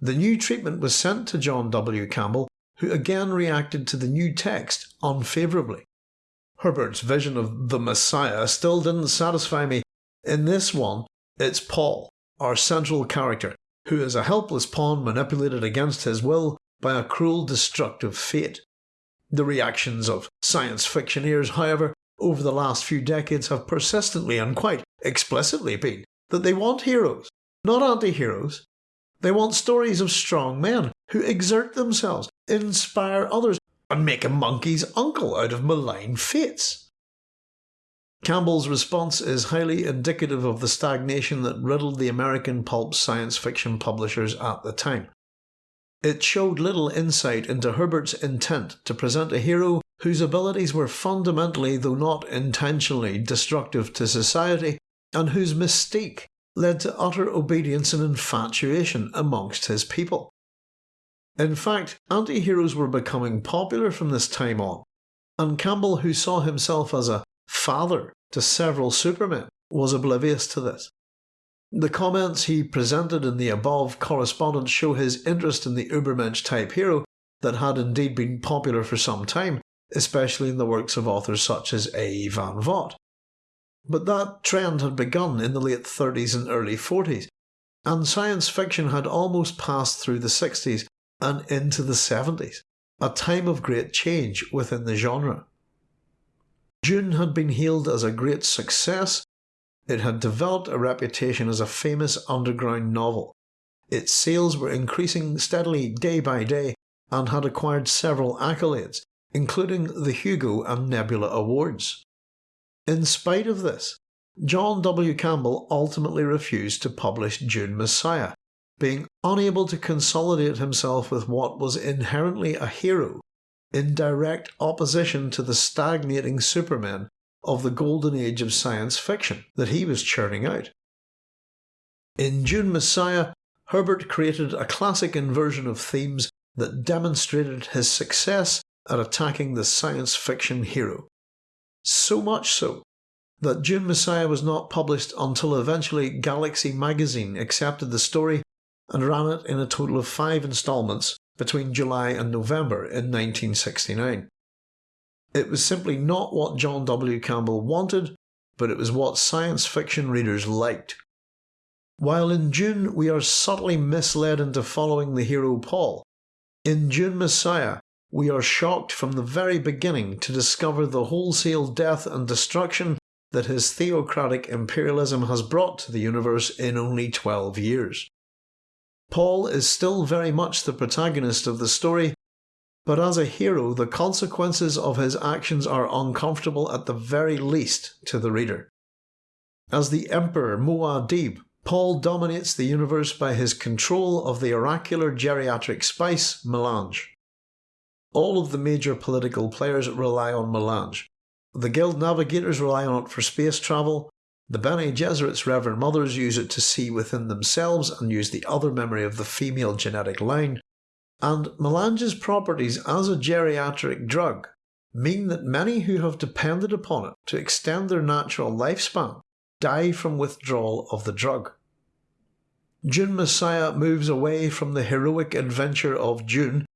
The new treatment was sent to John W. Campbell who again reacted to the new text unfavourably. Herbert's vision of the Messiah still didn't satisfy me. In this one, it's Paul, our central character, who is a helpless pawn manipulated against his will by a cruel destructive fate. The reactions of science fictioneers, however, over the last few decades have persistently and quite explicitly been that they want heroes, not anti-heroes. They want stories of strong men who exert themselves, inspire others, and make a monkey's uncle out of malign fates. Campbell's response is highly indicative of the stagnation that riddled the American pulp science fiction publishers at the time. It showed little insight into Herbert's intent to present a hero whose abilities were fundamentally, though not intentionally, destructive to society, and whose mystique led to utter obedience and infatuation amongst his people. In fact, anti-heroes were becoming popular from this time on, and Campbell who saw himself as a father to several supermen, was oblivious to this. The comments he presented in the above correspondence show his interest in the Ubermensch type hero that had indeed been popular for some time, especially in the works of authors such as A. E. Van Vogt. But that trend had begun in the late 30s and early 40s, and science fiction had almost passed through the 60s and into the 70s, a time of great change within the genre. Dune had been hailed as a great success. It had developed a reputation as a famous underground novel. Its sales were increasing steadily day by day and had acquired several accolades, including the Hugo and Nebula Awards. In spite of this, John W. Campbell ultimately refused to publish Dune Messiah, being unable to consolidate himself with what was inherently a hero in direct opposition to the stagnating supermen of the golden age of science fiction that he was churning out. In Dune Messiah, Herbert created a classic inversion of themes that demonstrated his success at attacking the science fiction hero. So much so that Dune Messiah was not published until eventually Galaxy magazine accepted the story and ran it in a total of five instalments between July and November in 1969. It was simply not what John W. Campbell wanted, but it was what science fiction readers liked. While in Dune we are subtly misled into following the hero Paul, in Dune Messiah we are shocked from the very beginning to discover the wholesale death and destruction that his theocratic imperialism has brought to the universe in only 12 years. Paul is still very much the protagonist of the story, but as a hero the consequences of his actions are uncomfortable at the very least to the reader. As the Emperor Muad'Dib, Paul dominates the universe by his control of the oracular geriatric spice melange. All of the major political players rely on melange. The guild navigators rely on it for space travel, the Bene Gesserit's Reverend Mothers use it to see within themselves and use the other memory of the female genetic line, and melange's properties as a geriatric drug mean that many who have depended upon it to extend their natural lifespan die from withdrawal of the drug. Dune Messiah moves away from the heroic adventure of Dune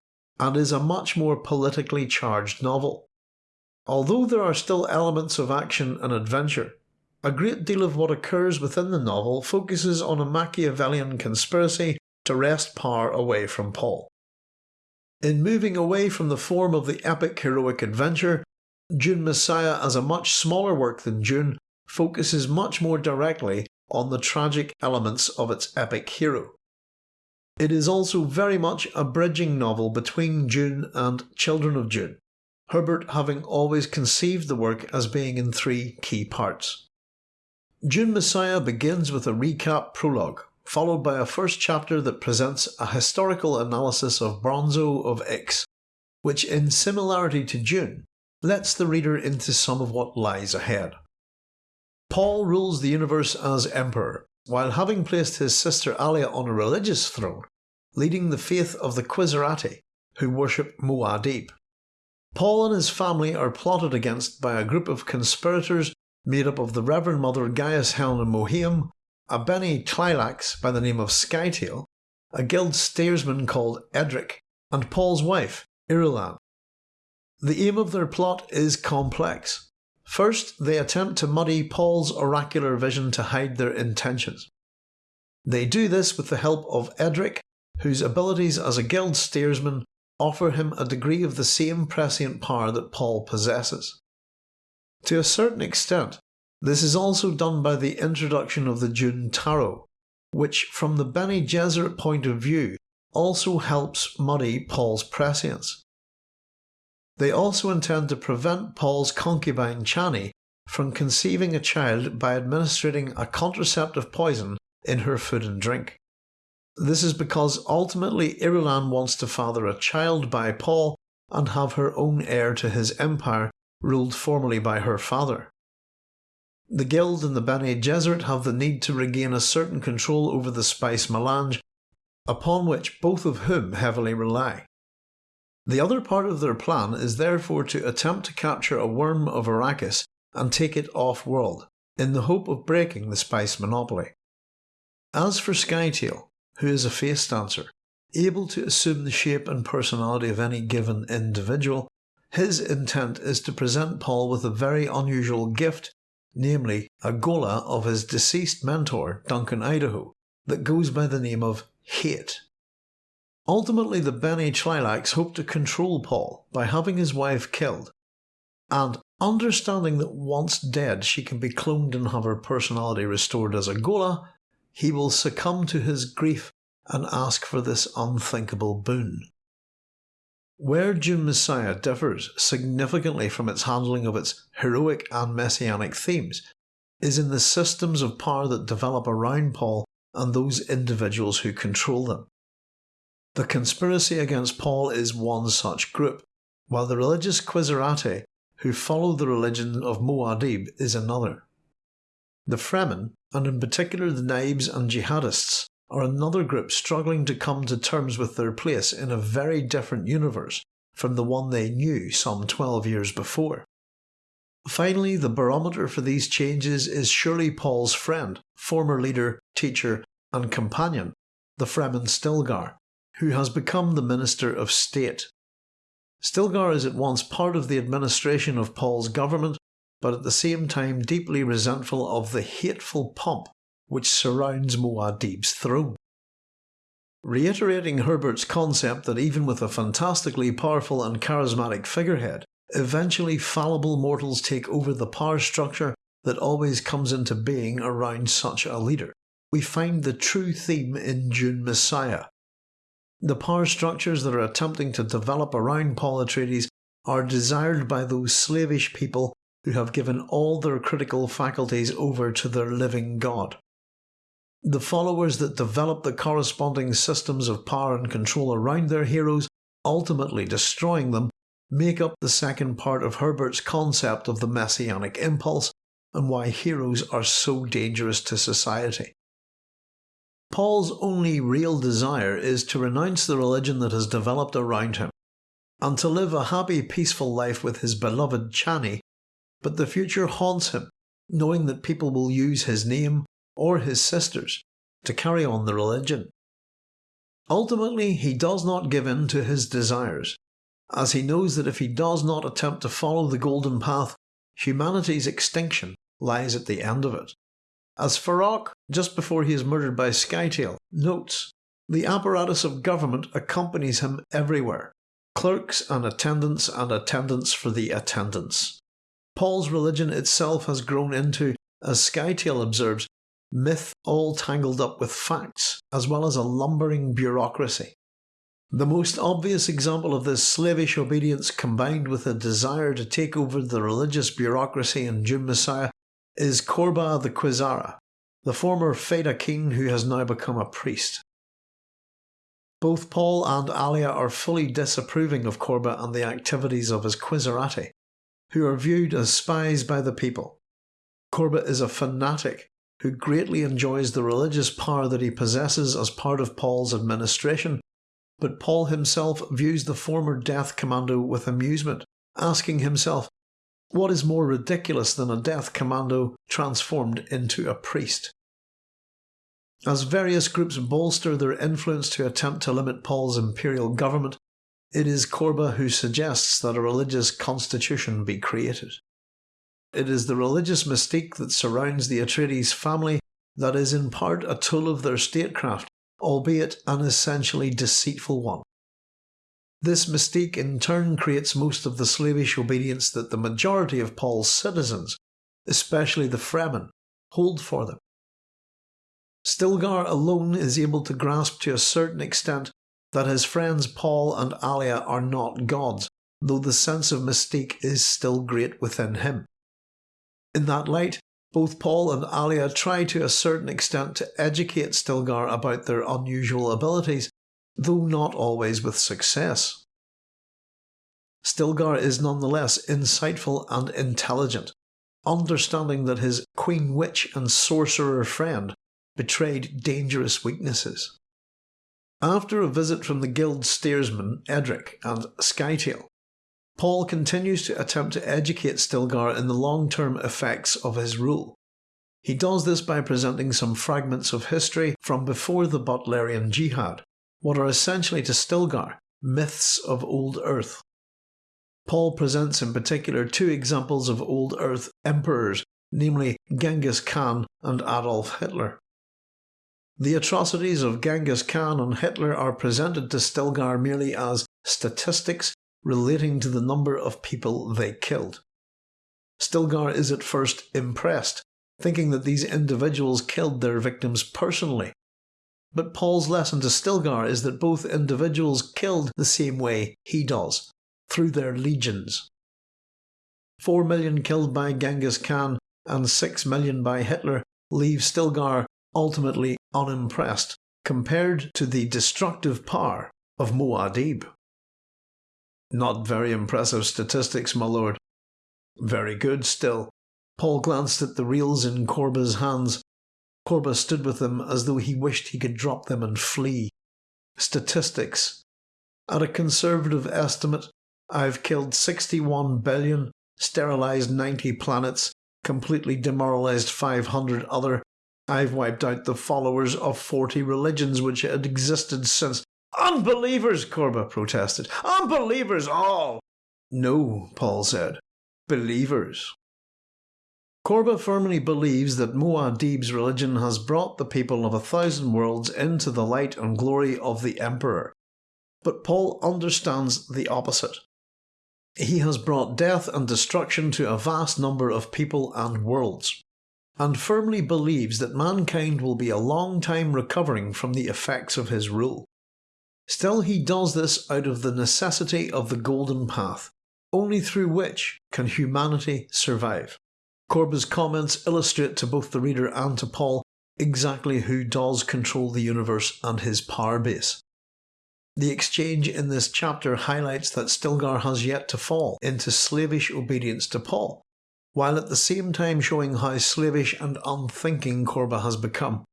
and is a much more politically charged novel. Although there are still elements of action and adventure, a great deal of what occurs within the novel focuses on a Machiavellian conspiracy to wrest power away from Paul. In moving away from the form of the epic heroic adventure, Dune Messiah as a much smaller work than Dune focuses much more directly on the tragic elements of its epic hero. It is also very much a bridging novel between Dune and Children of Dune, Herbert having always conceived the work as being in three key parts. Dune Messiah begins with a recap prologue, followed by a first chapter that presents a historical analysis of Bronzo of Ix, which in similarity to Dune, lets the reader into some of what lies ahead. Paul rules the universe as Emperor, while having placed his sister Alia on a religious throne, leading the faith of the Qizarate, who worship Muad'Dib. Paul and his family are plotted against by a group of conspirators made up of the Reverend Mother Gaius Helena Mohiam, a Bene Tleilax by the name of Scytale, a guild steersman called Edric, and Paul's wife, Irulan. The aim of their plot is complex. First, they attempt to muddy Paul's oracular vision to hide their intentions. They do this with the help of Edric, whose abilities as a guild steersman offer him a degree of the same prescient power that Paul possesses. To a certain extent, this is also done by the introduction of the Dune Tarot, which from the Bene Gesserit point of view also helps muddy Paul's prescience. They also intend to prevent Paul's concubine Chani from conceiving a child by administering a contraceptive poison in her food and drink. This is because ultimately Irulan wants to father a child by Paul and have her own heir to his empire ruled formerly by her father. The Guild and the Bene Gesserit have the need to regain a certain control over the spice melange, upon which both of whom heavily rely. The other part of their plan is therefore to attempt to capture a worm of Arrakis and take it off-world, in the hope of breaking the spice monopoly. As for Scytale, who is a face dancer, able to assume the shape and personality of any given individual, his intent is to present Paul with a very unusual gift, namely a ghola of his deceased mentor Duncan Idaho, that goes by the name of Hayt. Ultimately the Bene Tleilax hope to control Paul by having his wife killed, and understanding that once dead she can be cloned and have her personality restored as a ghola, he will succumb to his grief and ask for this unthinkable boon. Where Dune Messiah differs significantly from its handling of its heroic and messianic themes is in the systems of power that develop around Paul and those individuals who control them. The conspiracy against Paul is one such group, while the religious Qizarate who follow the religion of Muad'Dib is another. The Fremen, and in particular the Naibs and Jihadists, are another group struggling to come to terms with their place in a very different universe from the one they knew some 12 years before. Finally, the barometer for these changes is surely Paul's friend, former leader, teacher, and companion, the Fremen Stilgar, who has become the Minister of State. Stilgar is at once part of the administration of Paul's government but at the same time deeply resentful of the hateful pomp which surrounds Muad'Dib's throne. Reiterating Herbert's concept that even with a fantastically powerful and charismatic figurehead, eventually fallible mortals take over the power structure that always comes into being around such a leader, we find the true theme in Dune Messiah. The power structures that are attempting to develop around Paul Atreides are desired by those slavish people who have given all their critical faculties over to their living God. The followers that develop the corresponding systems of power and control around their heroes, ultimately destroying them, make up the second part of Herbert's concept of the messianic impulse and why heroes are so dangerous to society. Paul's only real desire is to renounce the religion that has developed around him, and to live a happy peaceful life with his beloved Chani but the future haunts him, knowing that people will use his name or his sister's to carry on the religion. Ultimately, he does not give in to his desires, as he knows that if he does not attempt to follow the golden path, humanity's extinction lies at the end of it. As Farok, just before he is murdered by Scytale, notes, the apparatus of government accompanies him everywhere, clerks and attendants and attendants for the attendants. Paul's religion itself has grown into, as Scytale observes, myth all tangled up with facts, as well as a lumbering bureaucracy. The most obvious example of this slavish obedience combined with a desire to take over the religious bureaucracy in Dune Messiah is Korba the Qizara, the former Fedaykin who has now become a priest. Both Paul and Alia are fully disapproving of Korba and the activities of his Qizarate, who are viewed as spies by the people. Korba is a fanatic who greatly enjoys the religious power that he possesses as part of Paul's administration, but Paul himself views the former death commando with amusement, asking himself, what is more ridiculous than a death commando transformed into a priest? As various groups bolster their influence to attempt to limit Paul's imperial government, it is Korba who suggests that a religious constitution be created. It is the religious mystique that surrounds the Atreides family that is in part a tool of their statecraft, albeit an essentially deceitful one. This mystique in turn creates most of the slavish obedience that the majority of Paul's citizens, especially the Fremen, hold for them. Stilgar alone is able to grasp to a certain extent that his friends Paul and Alia are not gods, though the sense of mystique is still great within him. In that light, both Paul and Alia try to a certain extent to educate Stilgar about their unusual abilities, though not always with success. Stilgar is nonetheless insightful and intelligent, understanding that his queen witch and sorcerer friend betrayed dangerous weaknesses. After a visit from the guild steersman Edric and Scytale, Paul continues to attempt to educate Stilgar in the long-term effects of his rule. He does this by presenting some fragments of history from before the Butlerian Jihad, what are essentially to Stilgar myths of old Earth. Paul presents in particular two examples of old Earth emperors, namely Genghis Khan and Adolf Hitler. The atrocities of Genghis Khan and Hitler are presented to Stilgar merely as statistics relating to the number of people they killed. Stilgar is at first impressed, thinking that these individuals killed their victims personally. But Paul's lesson to Stilgar is that both individuals killed the same way he does, through their legions. Four million killed by Genghis Khan and six million by Hitler leave Stilgar ultimately unimpressed compared to the destructive power of Muad'Dib. Not very impressive statistics, my lord. Very good still. Paul glanced at the reels in Korba's hands. Korba stood with them as though he wished he could drop them and flee. Statistics. At a conservative estimate, I've killed 61 billion, sterilised 90 planets, completely demoralised 500 other. I've wiped out the followers of 40 religions which had existed since Unbelievers, Korba protested. Unbelievers all! No, Paul said. Believers. Korba firmly believes that Muad'Dib's religion has brought the people of a thousand worlds into the light and glory of the Emperor. But Paul understands the opposite. He has brought death and destruction to a vast number of people and worlds, and firmly believes that mankind will be a long time recovering from the effects of his rule. Still he does this out of the necessity of the golden path, only through which can humanity survive. Korba's comments illustrate to both the reader and to Paul exactly who does control the universe and his power base. The exchange in this chapter highlights that Stilgar has yet to fall into slavish obedience to Paul, while at the same time showing how slavish and unthinking Korba has become.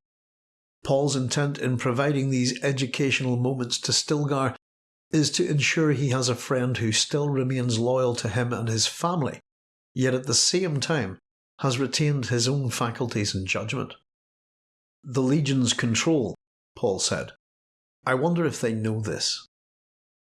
Paul's intent in providing these educational moments to Stilgar is to ensure he has a friend who still remains loyal to him and his family, yet at the same time has retained his own faculties and judgment. The Legion's control, Paul said. I wonder if they know this.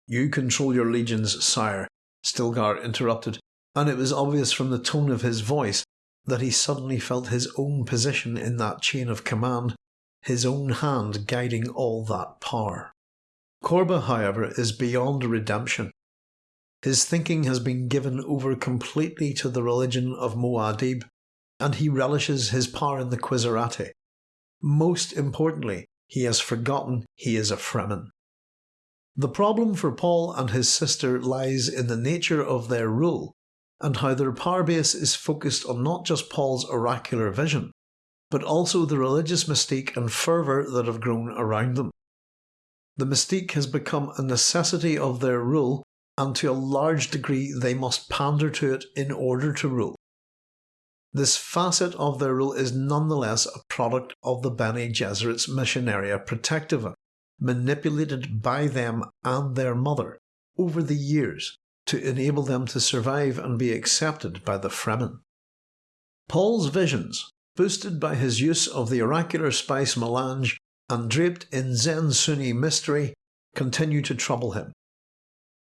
You control your legions, sire, Stilgar interrupted, and it was obvious from the tone of his voice that he suddenly felt his own position in that chain of command his own hand guiding all that power. Korba, however, is beyond redemption. His thinking has been given over completely to the religion of Muad'Dib, and he relishes his power in the Qizarate. Most importantly, he has forgotten he is a Fremen. The problem for Paul and his sister lies in the nature of their rule, and how their power base is focused on not just Paul's oracular vision, but also the religious mystique and fervour that have grown around them. The mystique has become a necessity of their rule, and to a large degree they must pander to it in order to rule. this facet of their rule is nonetheless a product of the Bene Gesserit's Missionaria Protectiva, manipulated by them and their mother over the years to enable them to survive and be accepted by the Fremen. Paul's visions, boosted by his use of the oracular spice melange and draped in Zensunni mystery, continue to trouble him.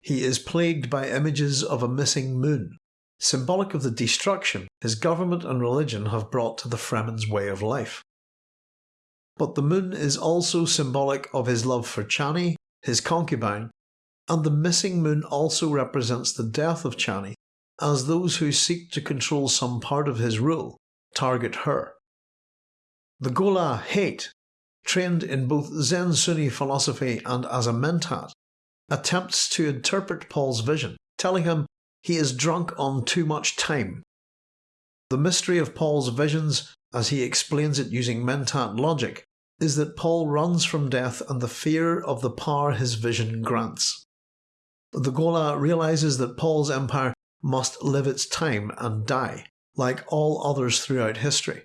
He is plagued by images of a missing moon, symbolic of the destruction his government and religion have brought to the Fremen's way of life. But the moon is also symbolic of his love for Chani, his concubine, and the missing moon also represents the death of Chani, as those who seek to control some part of his rule target her. The ghola Hayt, trained in both Zensunni philosophy and as a mentat, attempts to interpret Paul's vision, telling him he is drunk on too much time. The mystery of Paul's visions, as he explains it using mentat logic, is that Paul runs from death and the fear of the power his vision grants. The ghola realizes that Paul's empire must live its time and die, like all others throughout history.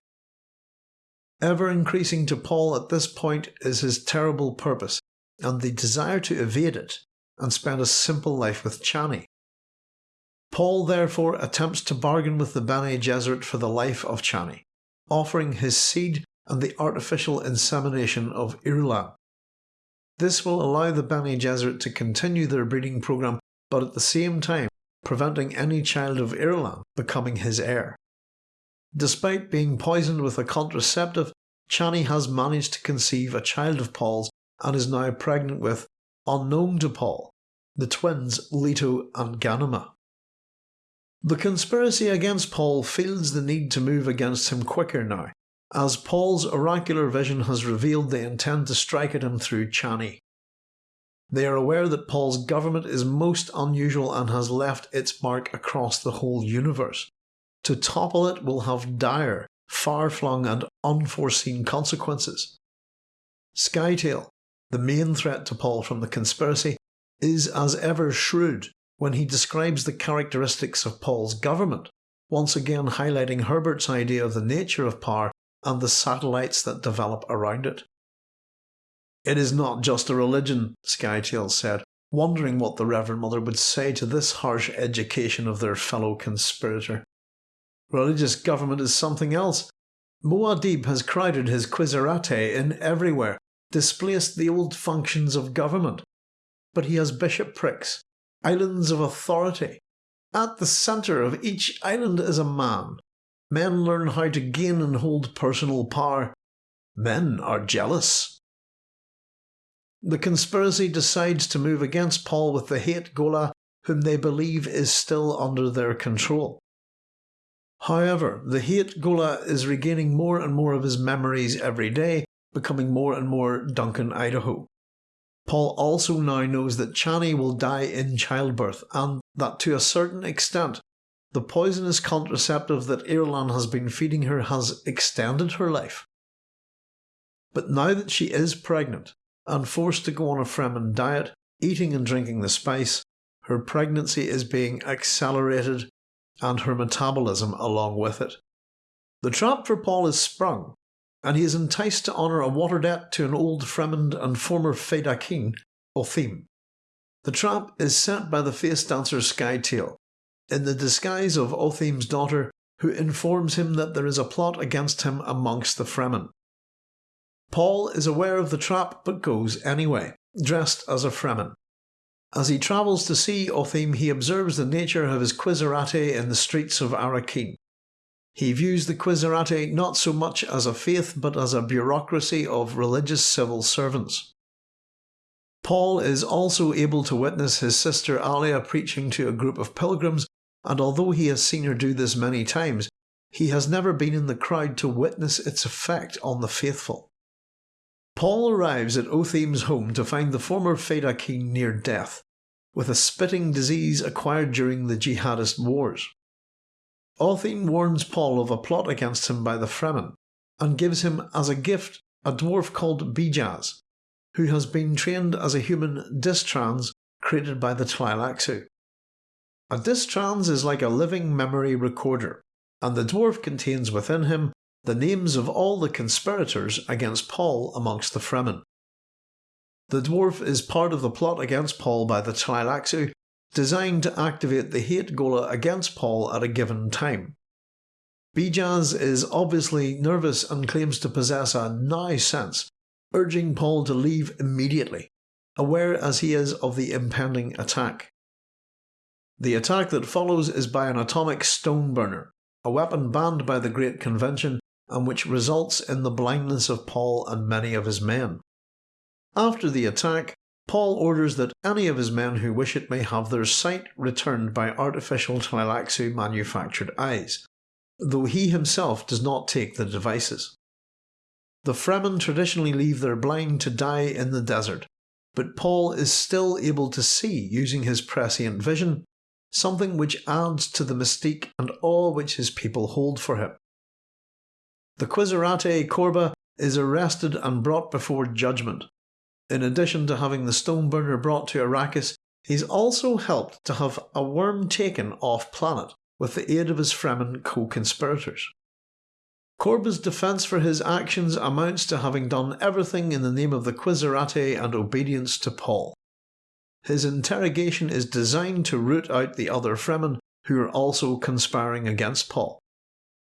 Ever increasing to Paul at this point is his terrible purpose and the desire to evade it and spend a simple life with Chani. Paul therefore attempts to bargain with the Bene Gesserit for the life of Chani, offering his seed and the artificial insemination of Irulan. This will allow the Bene Gesserit to continue their breeding program but at the same time preventing any child of Irulan becoming his heir. Despite being poisoned with a contraceptive, Chani has managed to conceive a child of Paul's and is now pregnant with, unknown to Paul, the twins Leto and Ganima. The conspiracy against Paul feels the need to move against him quicker now, as Paul's oracular vision has revealed they intend to strike at him through Chani. They are aware that Paul's government is most unusual and has left its mark across the whole universe. To topple it will have dire, far-flung and unforeseen consequences. Scytale, the main threat to Paul from the conspiracy, is as ever shrewd when he describes the characteristics of Paul's government, once again highlighting Herbert's idea of the nature of power and the satellites that develop around it. It is not just a religion, Scytale said, wondering what the Reverend Mother would say to this harsh education of their fellow conspirator. Religious government is something else. Muad'Dib has crowded his Qizarate in everywhere, displaced the old functions of government. But he has bishoprics, islands of authority. At the centre of each island is a man. Men learn how to gain and hold personal power. Men are jealous. The conspiracy decides to move against Paul with the Hayt ghola whom they believe is still under their control. However, the Hayt ghola is regaining more and more of his memories every day, becoming more and more Duncan Idaho. Paul also now knows that Chani will die in childbirth and that to a certain extent the poisonous contraceptive that Irulan has been feeding her has extended her life. But now that she is pregnant, and forced to go on a Fremen diet, eating and drinking the spice, her pregnancy is being accelerated and her metabolism along with it. The trap for Paul is sprung, and he is enticed to honour a water debt to an old Fremen and former Fedaykin, Otheym. The trap is set by the face dancer Scytale, in the disguise of Otheym's daughter, who informs him that there is a plot against him amongst the Fremen. Paul is aware of the trap but goes anyway, dressed as a Fremen. As he travels to see Otheym he observes the nature of his Qizarate in the streets of Arrakeen. He views the Qizarate not so much as a faith but as a bureaucracy of religious civil servants. Paul is also able to witness his sister Alia preaching to a group of pilgrims and although he has seen her do this many times, he has never been in the crowd to witness its effect on the faithful. Paul arrives at Otheym's home to find the former Fedaykin near death, with a spitting disease acquired during the jihadist wars. Otheym warns Paul of a plot against him by the Fremen, and gives him as a gift a dwarf called Bijaz, who has been trained as a human distrans created by the Tleilaxu. A distrans is like a living memory recorder, and the dwarf contains within him the names of all the conspirators against Paul amongst the Fremen. The dwarf is part of the plot against Paul by the Tleilaxu, designed to activate the Hayt ghola against Paul at a given time. Bijaz is obviously nervous and claims to possess a now sense, urging Paul to leave immediately, aware as he is of the impending attack. The attack that follows is by an atomic stone burner, a weapon banned by the Great Convention and which results in the blindness of Paul and many of his men. After the attack, Paul orders that any of his men who wish it may have their sight returned by artificial Tleilaxu manufactured eyes, though he himself does not take the devices. The Fremen traditionally leave their blind to die in the desert, but Paul is still able to see using his prescient vision, something which adds to the mystique and awe which his people hold for him. The Qizarate Korba is arrested and brought before judgment. In addition to having the stone burner brought to Arrakis, he's also helped to have a worm taken off planet with the aid of his Fremen co-conspirators. Korba's defence for his actions amounts to having done everything in the name of the Qizarate and obedience to Paul. His interrogation is designed to root out the other Fremen who are also conspiring against Paul.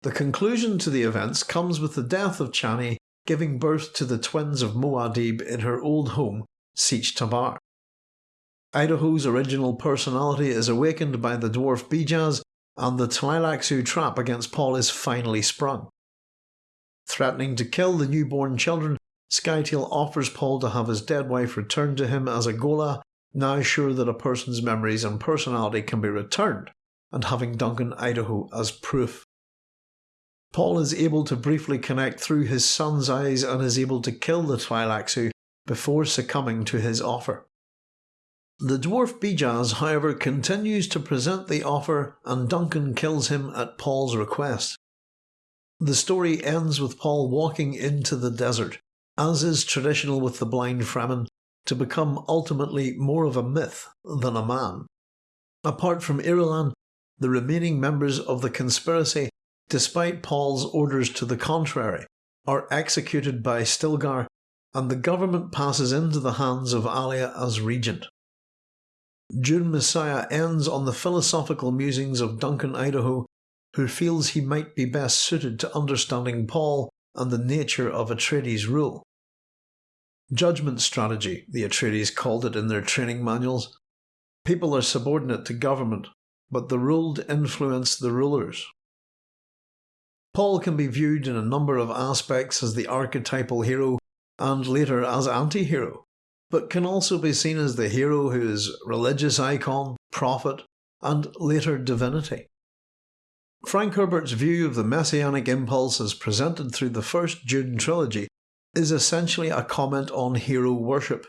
The conclusion to the events comes with the death of Chani giving birth to the twins of Muad'Dib in her old home, Sietch Tabr. Idaho's original personality is awakened by the dwarf Bijaz and the Tleilaxu trap against Paul is finally sprung. Threatening to kill the newborn children, Scytale offers Paul to have his dead wife returned to him as a ghola, now sure that a person's memories and personality can be returned, and having Duncan Idaho as proof. Paul is able to briefly connect through his son's eyes and is able to kill the Tleilaxu before succumbing to his offer. The dwarf Bijaz, however, continues to present the offer and Duncan kills him at Paul's request. The story ends with Paul walking into the desert, as is traditional with the blind Fremen, to become ultimately more of a myth than a man. Apart from Irulan, the remaining members of the conspiracy despite Paul's orders to the contrary, are executed by Stilgar, and the government passes into the hands of Alia as regent. Dune Messiah ends on the philosophical musings of Duncan Idaho, who feels he might be best suited to understanding Paul and the nature of Atreides' rule. Judgment strategy, the Atreides called it in their training manuals. People are subordinate to government, but the ruled influence the rulers. Paul can be viewed in a number of aspects as the archetypal hero and later as anti-hero, but can also be seen as the hero who is religious icon, prophet, and later divinity. Frank Herbert's view of the messianic impulse as presented through the first Dune trilogy is essentially a comment on hero worship.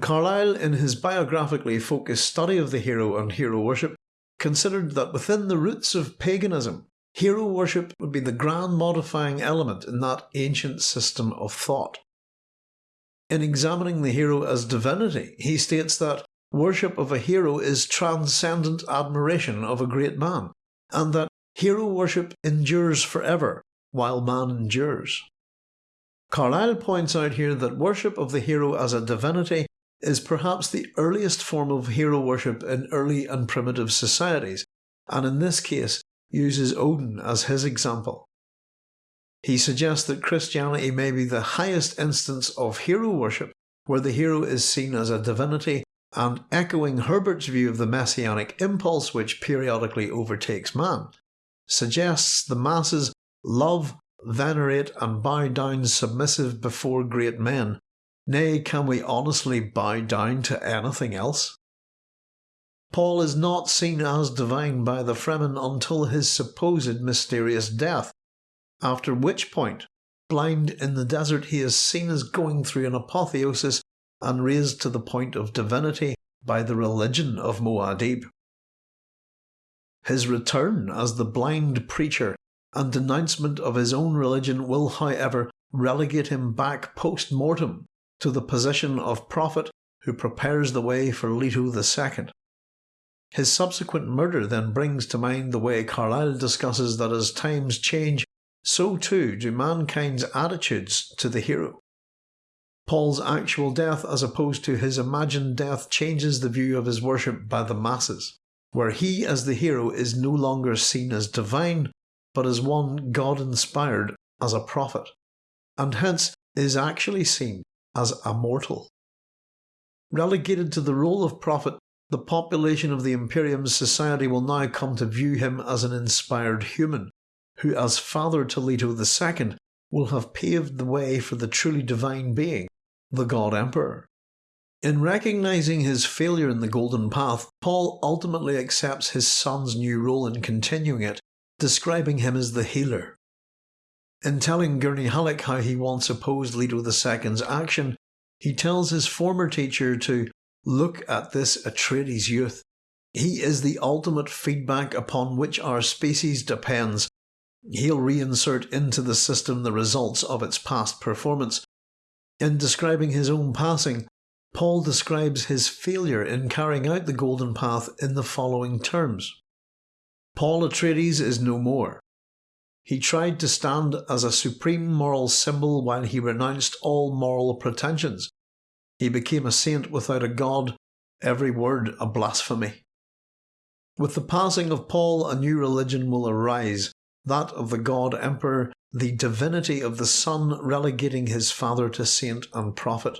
Carlyle, in his biographically focused study of the hero and hero worship, considered that within the roots of paganism, Hero worship would be the grand modifying element in that ancient system of thought. In examining the hero as divinity, he states that worship of a hero is transcendent admiration of a great man, and that hero worship endures forever while man endures. Carlyle points out here that worship of the hero as a divinity is perhaps the earliest form of hero worship in early and primitive societies, and in this case uses Odin as his example. He suggests that Christianity may be the highest instance of hero worship, where the hero is seen as a divinity, and echoing Herbert's view of the messianic impulse which periodically overtakes man, suggests the masses love, venerate, and bow down submissive before great men. Nay, can we honestly bow down to anything else? Paul is not seen as divine by the Fremen until his supposed mysterious death, after which point, blind in the desert, he is seen as going through an apotheosis and raised to the point of divinity by the religion of Muad'Dib. His return as the blind preacher and denouncement of his own religion will, however, relegate him back post mortem to the position of prophet who prepares the way for Leto II. His subsequent murder then brings to mind the way Carlyle discusses that as times change, so too do mankind's attitudes to the hero. Paul's actual death as opposed to his imagined death changes the view of his worship by the masses, where he as the hero is no longer seen as divine, but as one God inspired as a prophet, and hence is actually seen as a mortal. Relegated to the role of prophet the population of the Imperium's society will now come to view him as an inspired human, who as father to Leto II will have paved the way for the truly divine being, the God Emperor. In recognizing his failure in the Golden Path, Paul ultimately accepts his son's new role in continuing it, describing him as the healer. In telling Gurney Halleck how he once opposed Leto II's action, he tells his former teacher to Look at this Atreides youth. He is the ultimate feedback upon which our species depends. He'll reinsert into the system the results of its past performance. In describing his own passing, Paul describes his failure in carrying out the Golden Path in the following terms. Paul Atreides is no more. He tried to stand as a supreme moral symbol while he renounced all moral pretensions. He became a saint without a god, every word a blasphemy. With the passing of Paul, a new religion will arise, that of the God Emperor, the divinity of the Son relegating his father to saint and prophet.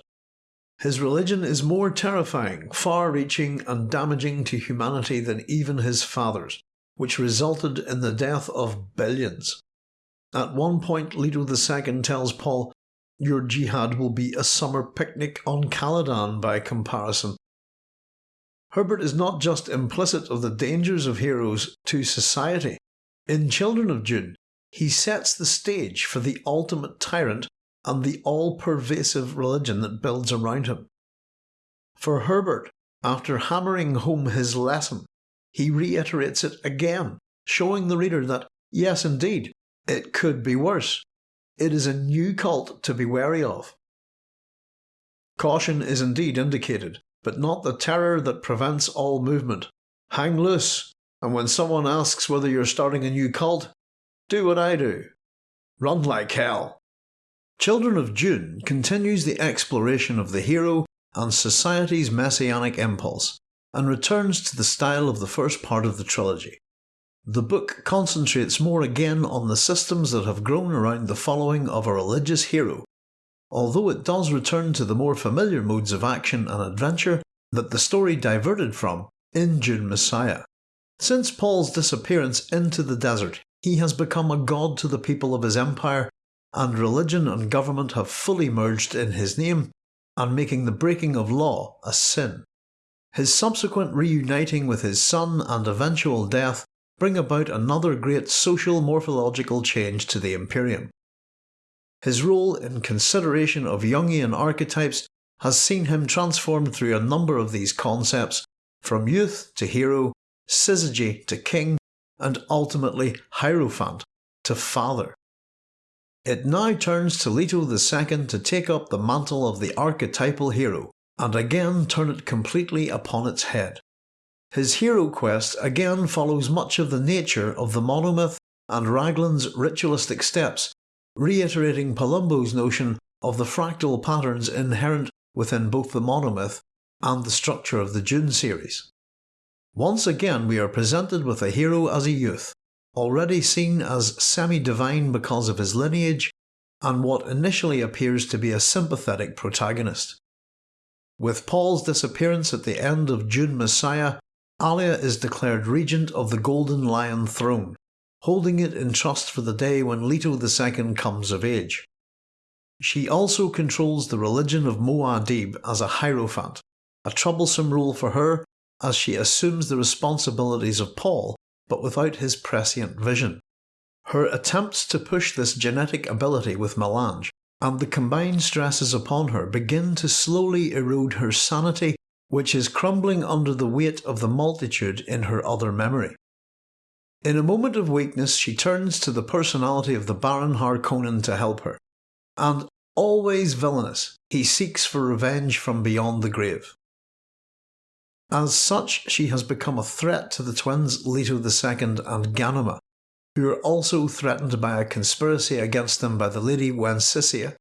His religion is more terrifying, far reaching, and damaging to humanity than even his father's, which resulted in the death of billions. At one point, Leto II tells Paul your jihad will be a summer picnic on Caladan by comparison. Herbert is not just implicit of the dangers of heroes to society. In Children of Dune, he sets the stage for the ultimate tyrant and the all-pervasive religion that builds around him. For Herbert, after hammering home his lesson, he reiterates it again, showing the reader that, yes indeed, it could be worse. It is a new cult to be wary of. Caution is indeed indicated, but not the terror that prevents all movement. Hang loose, and when someone asks whether you're starting a new cult, do what I do. Run like hell. Children of Dune continues the exploration of the hero and society's messianic impulse, and returns to the style of the first part of the trilogy. The book concentrates more again on the systems that have grown around the following of a religious hero, although it does return to the more familiar modes of action and adventure that the story diverted from in Dune Messiah. Since Paul's disappearance into the desert, he has become a god to the people of his empire, and religion and government have fully merged in his name, and making the breaking of law a sin. His subsequent reuniting with his son and eventual death bring about another great social morphological change to the Imperium. His role in consideration of Jungian archetypes has seen him transformed through a number of these concepts, from youth to hero, syzygy to king, and ultimately Hierophant to father. It now turns to Leto II to take up the mantle of the archetypal hero, and again turn it completely upon its head. His hero quest again follows much of the nature of the monomyth and Raglan's ritualistic steps, reiterating Palumbo's notion of the fractal patterns inherent within both the monomyth and the structure of the Dune series. Once again we are presented with a hero as a youth, already seen as semi-divine because of his lineage, and what initially appears to be a sympathetic protagonist. With Paul's disappearance at the end of Dune Messiah, Alia is declared regent of the Golden Lion throne, holding it in trust for the day when Leto II comes of age. She also controls the religion of Muad'Dib as a Hierophant, a troublesome role for her as she assumes the responsibilities of Paul but without his prescient vision. Her attempts to push this genetic ability with melange and the combined stresses upon her begin to slowly erode her sanity which is crumbling under the weight of the multitude in her other memory. In a moment of weakness she turns to the personality of the Baron Harkonnen to help her, and, always villainous, he seeks for revenge from beyond the grave. As such, she has become a threat to the twins Leto II and Ganima, who are also threatened by a conspiracy against them by the Lady Wensicia,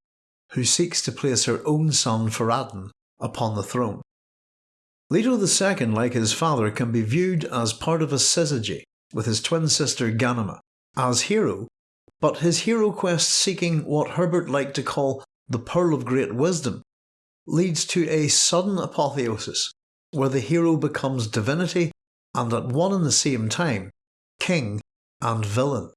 who seeks to place her own son Farad'n upon the throne. Leto II, like his father, can be viewed as part of a syzygy with his twin sister Ganima, as hero, but his hero quest seeking what Herbert liked to call the Pearl of Great Wisdom leads to a sudden apotheosis where the hero becomes divinity and at one and the same time, king and villain.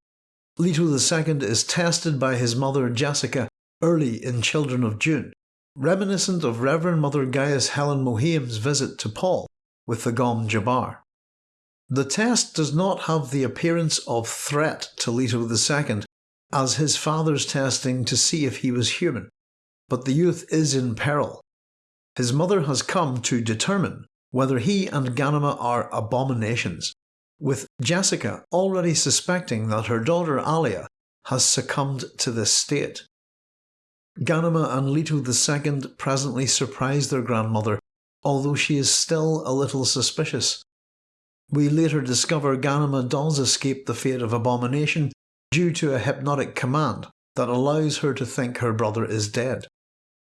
Leto II is tested by his mother Jessica early in Children of Dune, reminiscent of Reverend Mother Gaius Helen Mohiam's visit to Paul with the Gom Jabbar. The test does not have the appearance of threat to Leto II as his father's testing to see if he was human, but the youth is in peril. His mother has come to determine whether he and Ganima are abominations, with Jessica already suspecting that her daughter Alia has succumbed to this state. Ganima and Leto II presently surprise their grandmother, although she is still a little suspicious. We later discover Ganima does escape the fate of abomination due to a hypnotic command that allows her to think her brother is dead.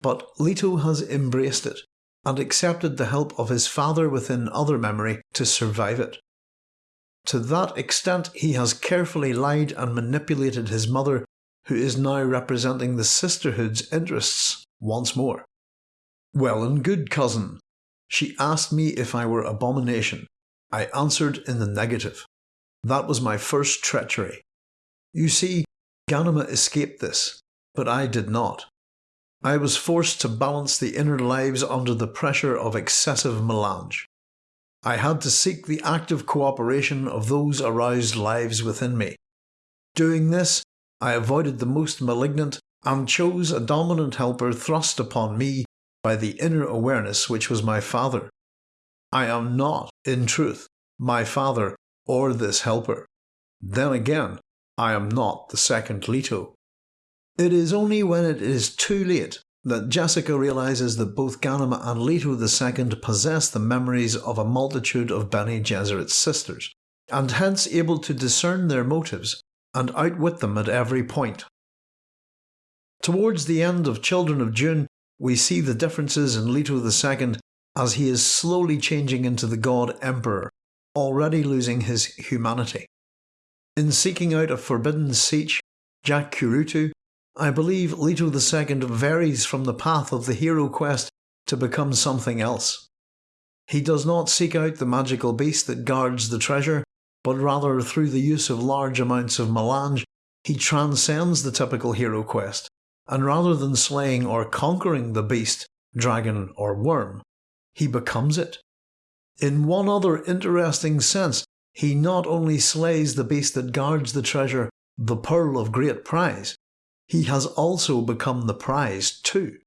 But Leto has embraced it and accepted the help of his father within other memory to survive it. To that extent, he has carefully lied and manipulated his mother, who is now representing the sisterhood's interests once more. Well and good, cousin. She asked me if I were abomination. I answered in the negative. That was my first treachery. You see, Ganima escaped this, but I did not. I was forced to balance the inner lives under the pressure of excessive melange. I had to seek the active cooperation of those aroused lives within me. Doing this, I avoided the most malignant and chose a dominant helper thrust upon me by the inner awareness which was my father. I am not, in truth, my father or this helper. Then again, I am not the second Leto. It is only when it is too late that Jessica realises that both Ganima and Leto II possess the memories of a multitude of Bene Gesserit's sisters, and hence able to discern their motives and outwit them at every point. Towards the end of Children of Dune, we see the differences in Leto II as he is slowly changing into the God Emperor, already losing his humanity. In seeking out a forbidden Sietch, Jacurutu I believe Leto II varies from the path of the hero quest to become something else. He does not seek out the magical beast that guards the treasure, but rather through the use of large amounts of melange, he transcends the typical hero quest, and rather than slaying or conquering the beast, dragon or worm, he becomes it. In one other interesting sense, he not only slays the beast that guards the treasure, the pearl of great prize, he has also become the prize too.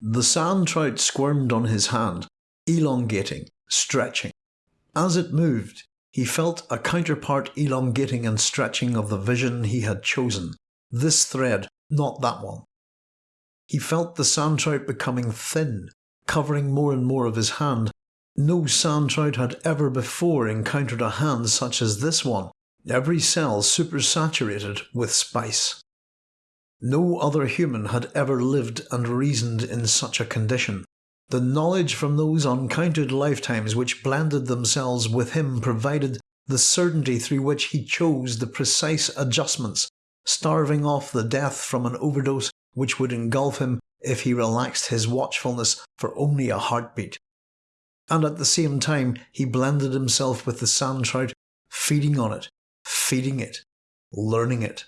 The sandtrout squirmed on his hand, elongating, stretching. As it moved, he felt a counterpart elongating and stretching of the vision he had chosen. This thread, not that one. He felt the sandtrout becoming thin, covering more and more of his hand. No sandtrout had ever before encountered a hand such as this one, every cell supersaturated with spice. No other human had ever lived and reasoned in such a condition. The knowledge from those uncounted lifetimes which blended themselves with him provided the certainty through which he chose the precise adjustments, starving off the death from an overdose which would engulf him if he relaxed his watchfulness for only a heartbeat. And at the same time he blended himself with the sandtrout, feeding on it, feeding it, learning it.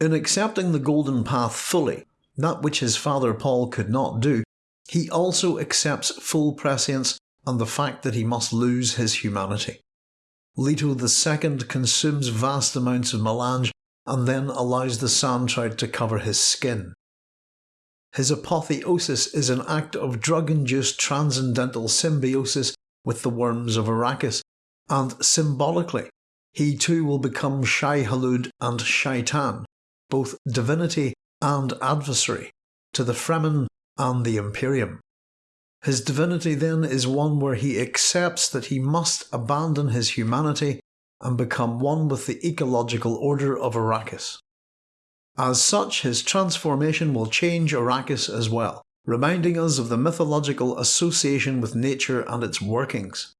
In accepting the golden path fully, that which his father Paul could not do, he also accepts full prescience and the fact that he must lose his humanity. Leto II consumes vast amounts of melange and then allows the sandtrout to cover his skin. His apotheosis is an act of drug-induced transcendental symbiosis with the worms of Arrakis, and symbolically, he too will become Shai-Hulud and Shaitan, both divinity and adversary, to the Fremen and the Imperium. His divinity then is one where he accepts that he must abandon his humanity and become one with the ecological order of Arrakis. As such, his transformation will change Arrakis as well, reminding us of the mythological association with nature and its workings.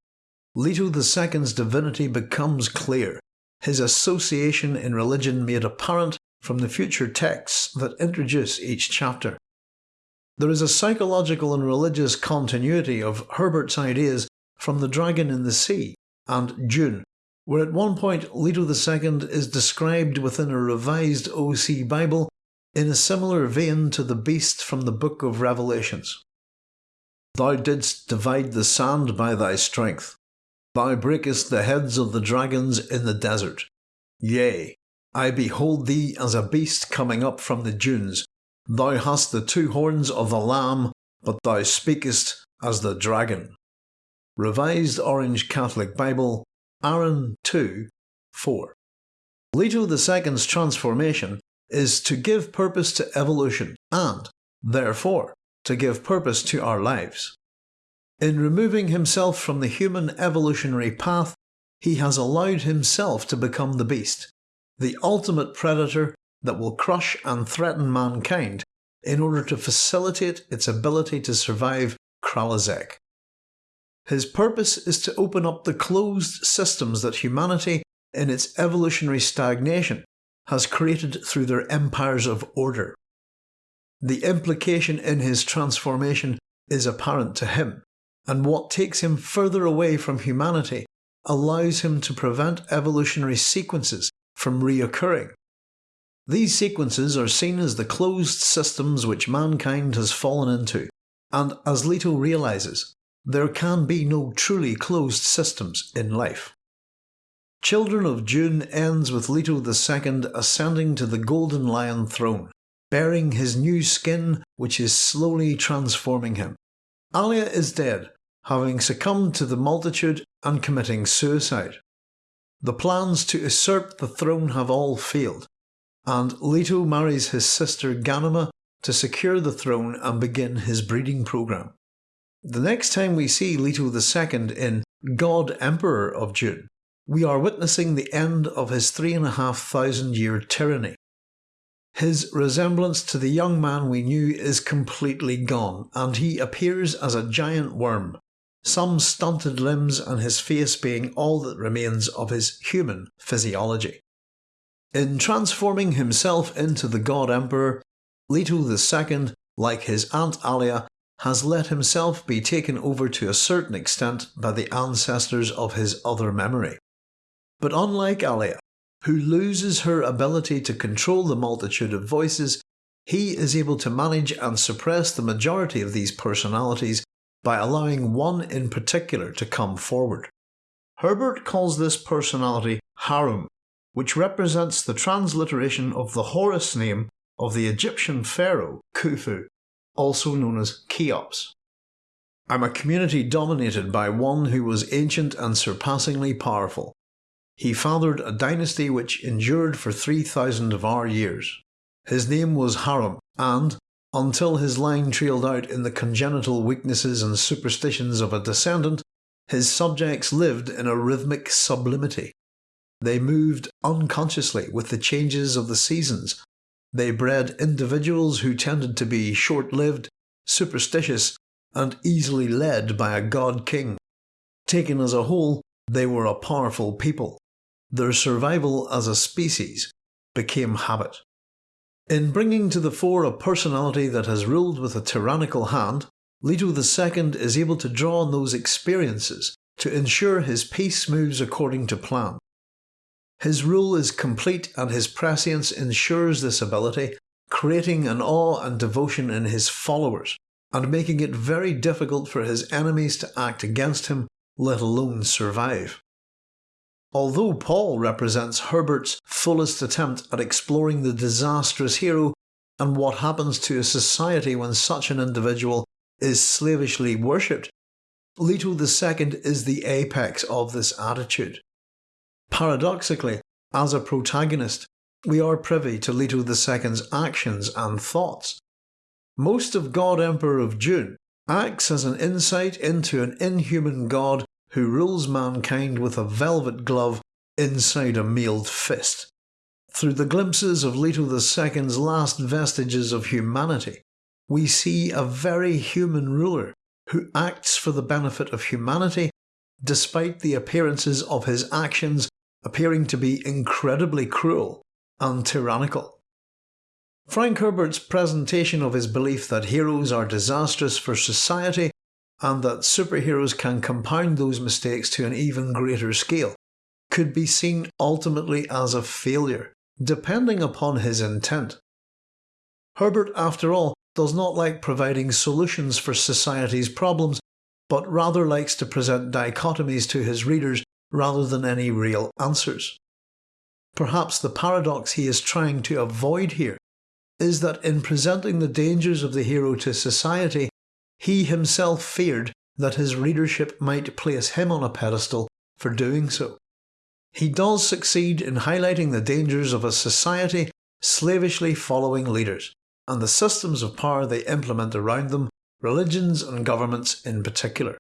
Leto II's divinity becomes clear, his association in religion made apparent from the future texts that introduce each chapter. There is a psychological and religious continuity of Herbert's ideas from The Dragon in the Sea and Dune, where at one point Leto II is described within a revised OC Bible in a similar vein to the beast from the Book of Revelations. Thou didst divide the sand by thy strength. Thou breakest the heads of the dragons in the desert. Yea, I behold thee as a beast coming up from the dunes. Thou hast the two horns of the Lamb, but thou speakest as the dragon. Revised Orange Catholic Bible, Aaron 2 4. Leto II's transformation is to give purpose to evolution and, therefore, to give purpose to our lives. In removing himself from the human evolutionary path, he has allowed himself to become the beast, the ultimate predator that will crush and threaten mankind in order to facilitate its ability to survive Kralizec. His purpose is to open up the closed systems that humanity, in its evolutionary stagnation, has created through their empires of order. The implication in his transformation is apparent to him, and what takes him further away from humanity allows him to prevent evolutionary sequences from reoccurring. These sequences are seen as the closed systems which mankind has fallen into, and as Leto realises, there can be no truly closed systems in life. Children of Dune ends with Leto II ascending to the Golden Lion throne, bearing his new skin which is slowly transforming him. Alia is dead, having succumbed to the multitude and committing suicide. The plans to usurp the throne have all failed, and Leto marries his sister Ganima to secure the throne and begin his breeding program. The next time we see Leto II in God Emperor of Dune, we are witnessing the end of his three and a half thousand year tyranny. His resemblance to the young man we knew is completely gone, and he appears as a giant worm, some stunted limbs and his face being all that remains of his human physiology. In transforming himself into the God Emperor, Leto II, like his Aunt Alia, has let himself be taken over to a certain extent by the ancestors of his other memory. But unlike Alia, who loses her ability to control the multitude of voices, he is able to manage and suppress the majority of these personalities by allowing one in particular to come forward. Herbert calls this personality Harum, which represents the transliteration of the Horus name of the Egyptian pharaoh Khufu also known as Cheops. I'm a community dominated by one who was ancient and surpassingly powerful. He fathered a dynasty which endured for 3,000 of our years. His name was Harum, and, until his line trailed out in the congenital weaknesses and superstitions of a descendant, his subjects lived in a rhythmic sublimity. They moved unconsciously with the changes of the seasons they bred individuals who tended to be short-lived, superstitious, and easily led by a god king. Taken as a whole, they were a powerful people. Their survival as a species became habit. In bringing to the fore a personality that has ruled with a tyrannical hand, Leto II is able to draw on those experiences to ensure his peace moves according to plan. His rule is complete and his prescience ensures this ability, creating an awe and devotion in his followers, and making it very difficult for his enemies to act against him, let alone survive. Although Paul represents Herbert's fullest attempt at exploring the disastrous hero and what happens to a society when such an individual is slavishly worshipped, Leto II is the apex of this attitude. Paradoxically, as a protagonist, we are privy to Leto II's actions and thoughts. Most of God Emperor of Dune acts as an insight into an inhuman god who rules mankind with a velvet glove inside a mailed fist. Through the glimpses of Leto II's last vestiges of humanity, we see a very human ruler who acts for the benefit of humanity despite the appearances of his actions appearing to be incredibly cruel and tyrannical. Frank Herbert's presentation of his belief that heroes are disastrous for society and that superheroes can compound those mistakes to an even greater scale could be seen ultimately as a failure, depending upon his intent. Herbert, after all, does not like providing solutions for society's problems, but rather likes to present dichotomies to his readers rather than any real answers. Perhaps the paradox he is trying to avoid here is that in presenting the dangers of the hero to society, he himself feared that his readership might place him on a pedestal for doing so. He does succeed in highlighting the dangers of a society slavishly following leaders, and the systems of power they implement around them, religions and governments in particular.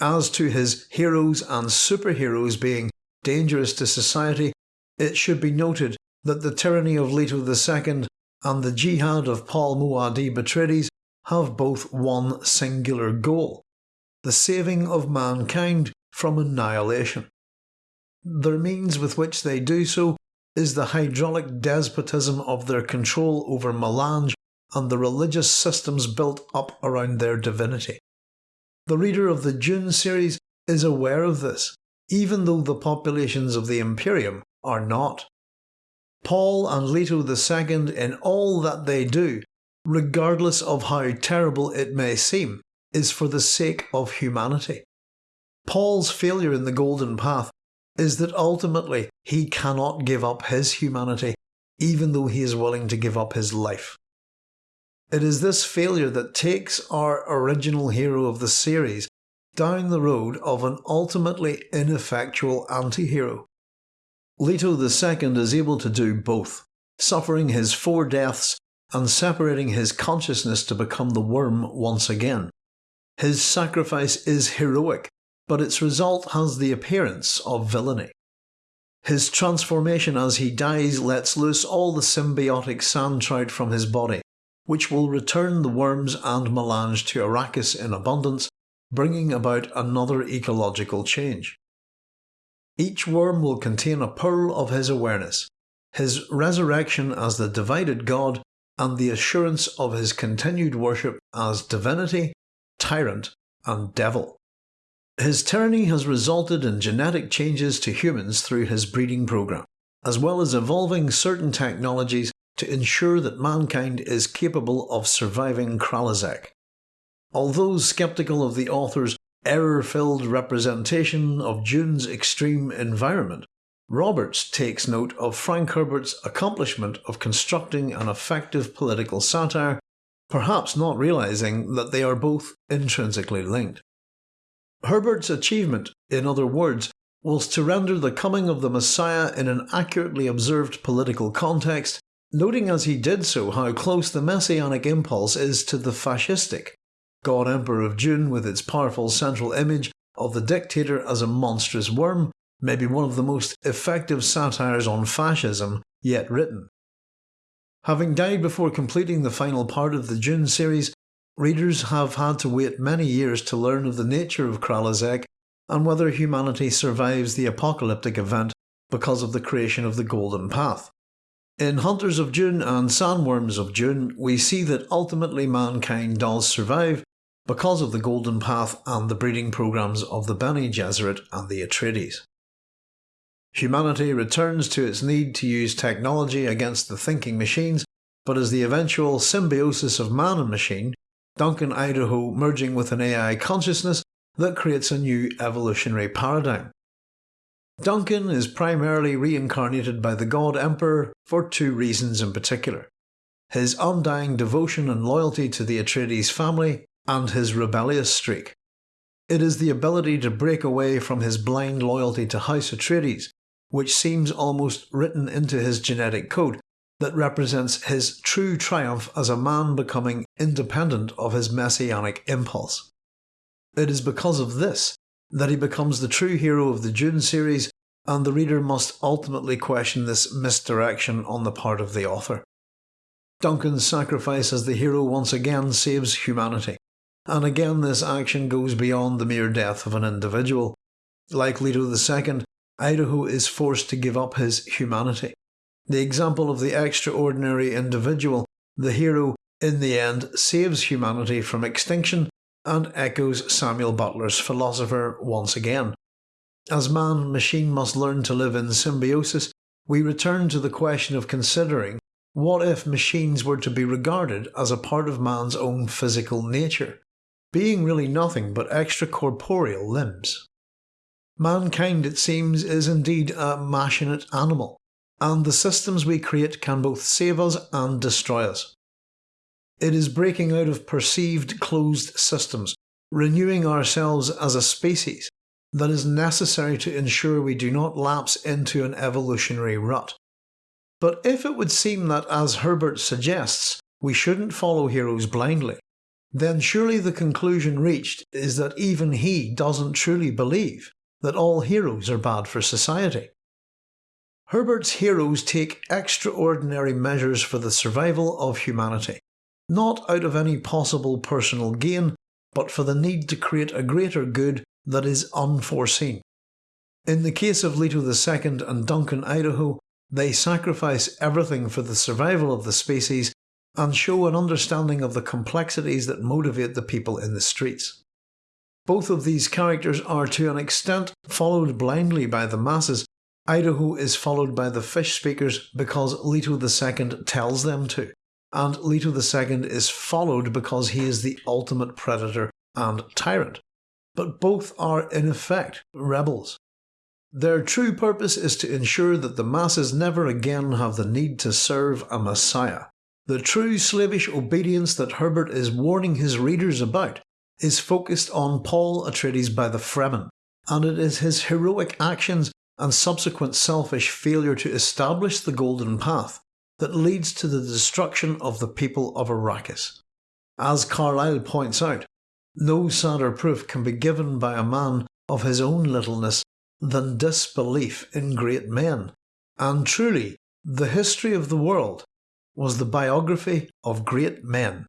As to his heroes and superheroes being dangerous to society, it should be noted that the tyranny of Leto II and the jihad of Paul Muad'Dib Atreides have both one singular goal the saving of mankind from annihilation. The means with which they do so is the hydraulic despotism of their control over Melange and the religious systems built up around their divinity. The reader of the Dune series is aware of this, even though the populations of the Imperium are not. Paul and Leto II in all that they do, regardless of how terrible it may seem, is for the sake of humanity. Paul's failure in the Golden Path is that ultimately he cannot give up his humanity, even though he is willing to give up his life. It is this failure that takes our original hero of the series down the road of an ultimately ineffectual anti-hero. Leto II is able to do both, suffering his four deaths and separating his consciousness to become the worm once again. His sacrifice is heroic, but its result has the appearance of villainy. His transformation as he dies lets loose all the symbiotic sandtrout from his body, which will return the worms and melange to Arrakis in abundance, bringing about another ecological change. Each worm will contain a pearl of his awareness, his resurrection as the divided God, and the assurance of his continued worship as divinity, tyrant, and devil. His tyranny has resulted in genetic changes to humans through his breeding program, as well as evolving certain technologies to ensure that mankind is capable of surviving Kralizec. Although skeptical of the author's error-filled representation of Dune's extreme environment, Roberts takes note of Frank Herbert's accomplishment of constructing an effective political satire, perhaps not realising that they are both intrinsically linked. Herbert's achievement, in other words, was to render the coming of the Messiah in an accurately observed political context, noting as he did so how close the messianic impulse is to the fascistic. God Emperor of Dune with its powerful central image of the dictator as a monstrous worm may be one of the most effective satires on fascism yet written. Having died before completing the final part of the Dune series, Readers have had to wait many years to learn of the nature of Kralizec and whether humanity survives the apocalyptic event because of the creation of the Golden Path. In Hunters of Dune and Sandworms of Dune, we see that ultimately mankind does survive because of the Golden Path and the breeding programs of the Bene Gesserit and the Atreides. Humanity returns to its need to use technology against the thinking machines, but as the eventual symbiosis of man and machine, Duncan Idaho merging with an AI consciousness that creates a new evolutionary paradigm. Duncan is primarily reincarnated by the God Emperor for two reasons in particular. His undying devotion and loyalty to the Atreides family, and his rebellious streak. It is the ability to break away from his blind loyalty to House Atreides, which seems almost written into his genetic code, that represents his true triumph as a man becoming independent of his messianic impulse. It is because of this that he becomes the true hero of the Dune series, and the reader must ultimately question this misdirection on the part of the author. Duncan's sacrifice as the hero once again saves humanity, and again this action goes beyond the mere death of an individual. Like Leto II, Idaho is forced to give up his humanity. The example of the extraordinary individual, the hero, in the end saves humanity from extinction and echoes Samuel Butler's philosopher once again. As man and machine must learn to live in symbiosis, we return to the question of considering what if machines were to be regarded as a part of man's own physical nature, being really nothing but extracorporeal limbs. Mankind, it seems, is indeed a machinate animal, and the systems we create can both save us and destroy us. It is breaking out of perceived closed systems, renewing ourselves as a species, that is necessary to ensure we do not lapse into an evolutionary rut. But if it would seem that, as Herbert suggests, we shouldn't follow heroes blindly, then surely the conclusion reached is that even he doesn't truly believe that all heroes are bad for society. Herbert's heroes take extraordinary measures for the survival of humanity, not out of any possible personal gain, but for the need to create a greater good that is unforeseen. In the case of Leto II and Duncan Idaho, they sacrifice everything for the survival of the species and show an understanding of the complexities that motivate the people in the streets. Both of these characters are to an extent followed blindly by the masses. Idaho is followed by the fish speakers because Leto II tells them to and Leto II is followed because he is the ultimate predator and tyrant. But both are in effect rebels. Their true purpose is to ensure that the masses never again have the need to serve a messiah. The true slavish obedience that Herbert is warning his readers about is focused on Paul Atreides by the Fremen, and it is his heroic actions and subsequent selfish failure to establish the Golden Path that leads to the destruction of the people of Arrakis. As Carlyle points out, no sadder proof can be given by a man of his own littleness than disbelief in great men, and truly, the history of the world was the biography of great men.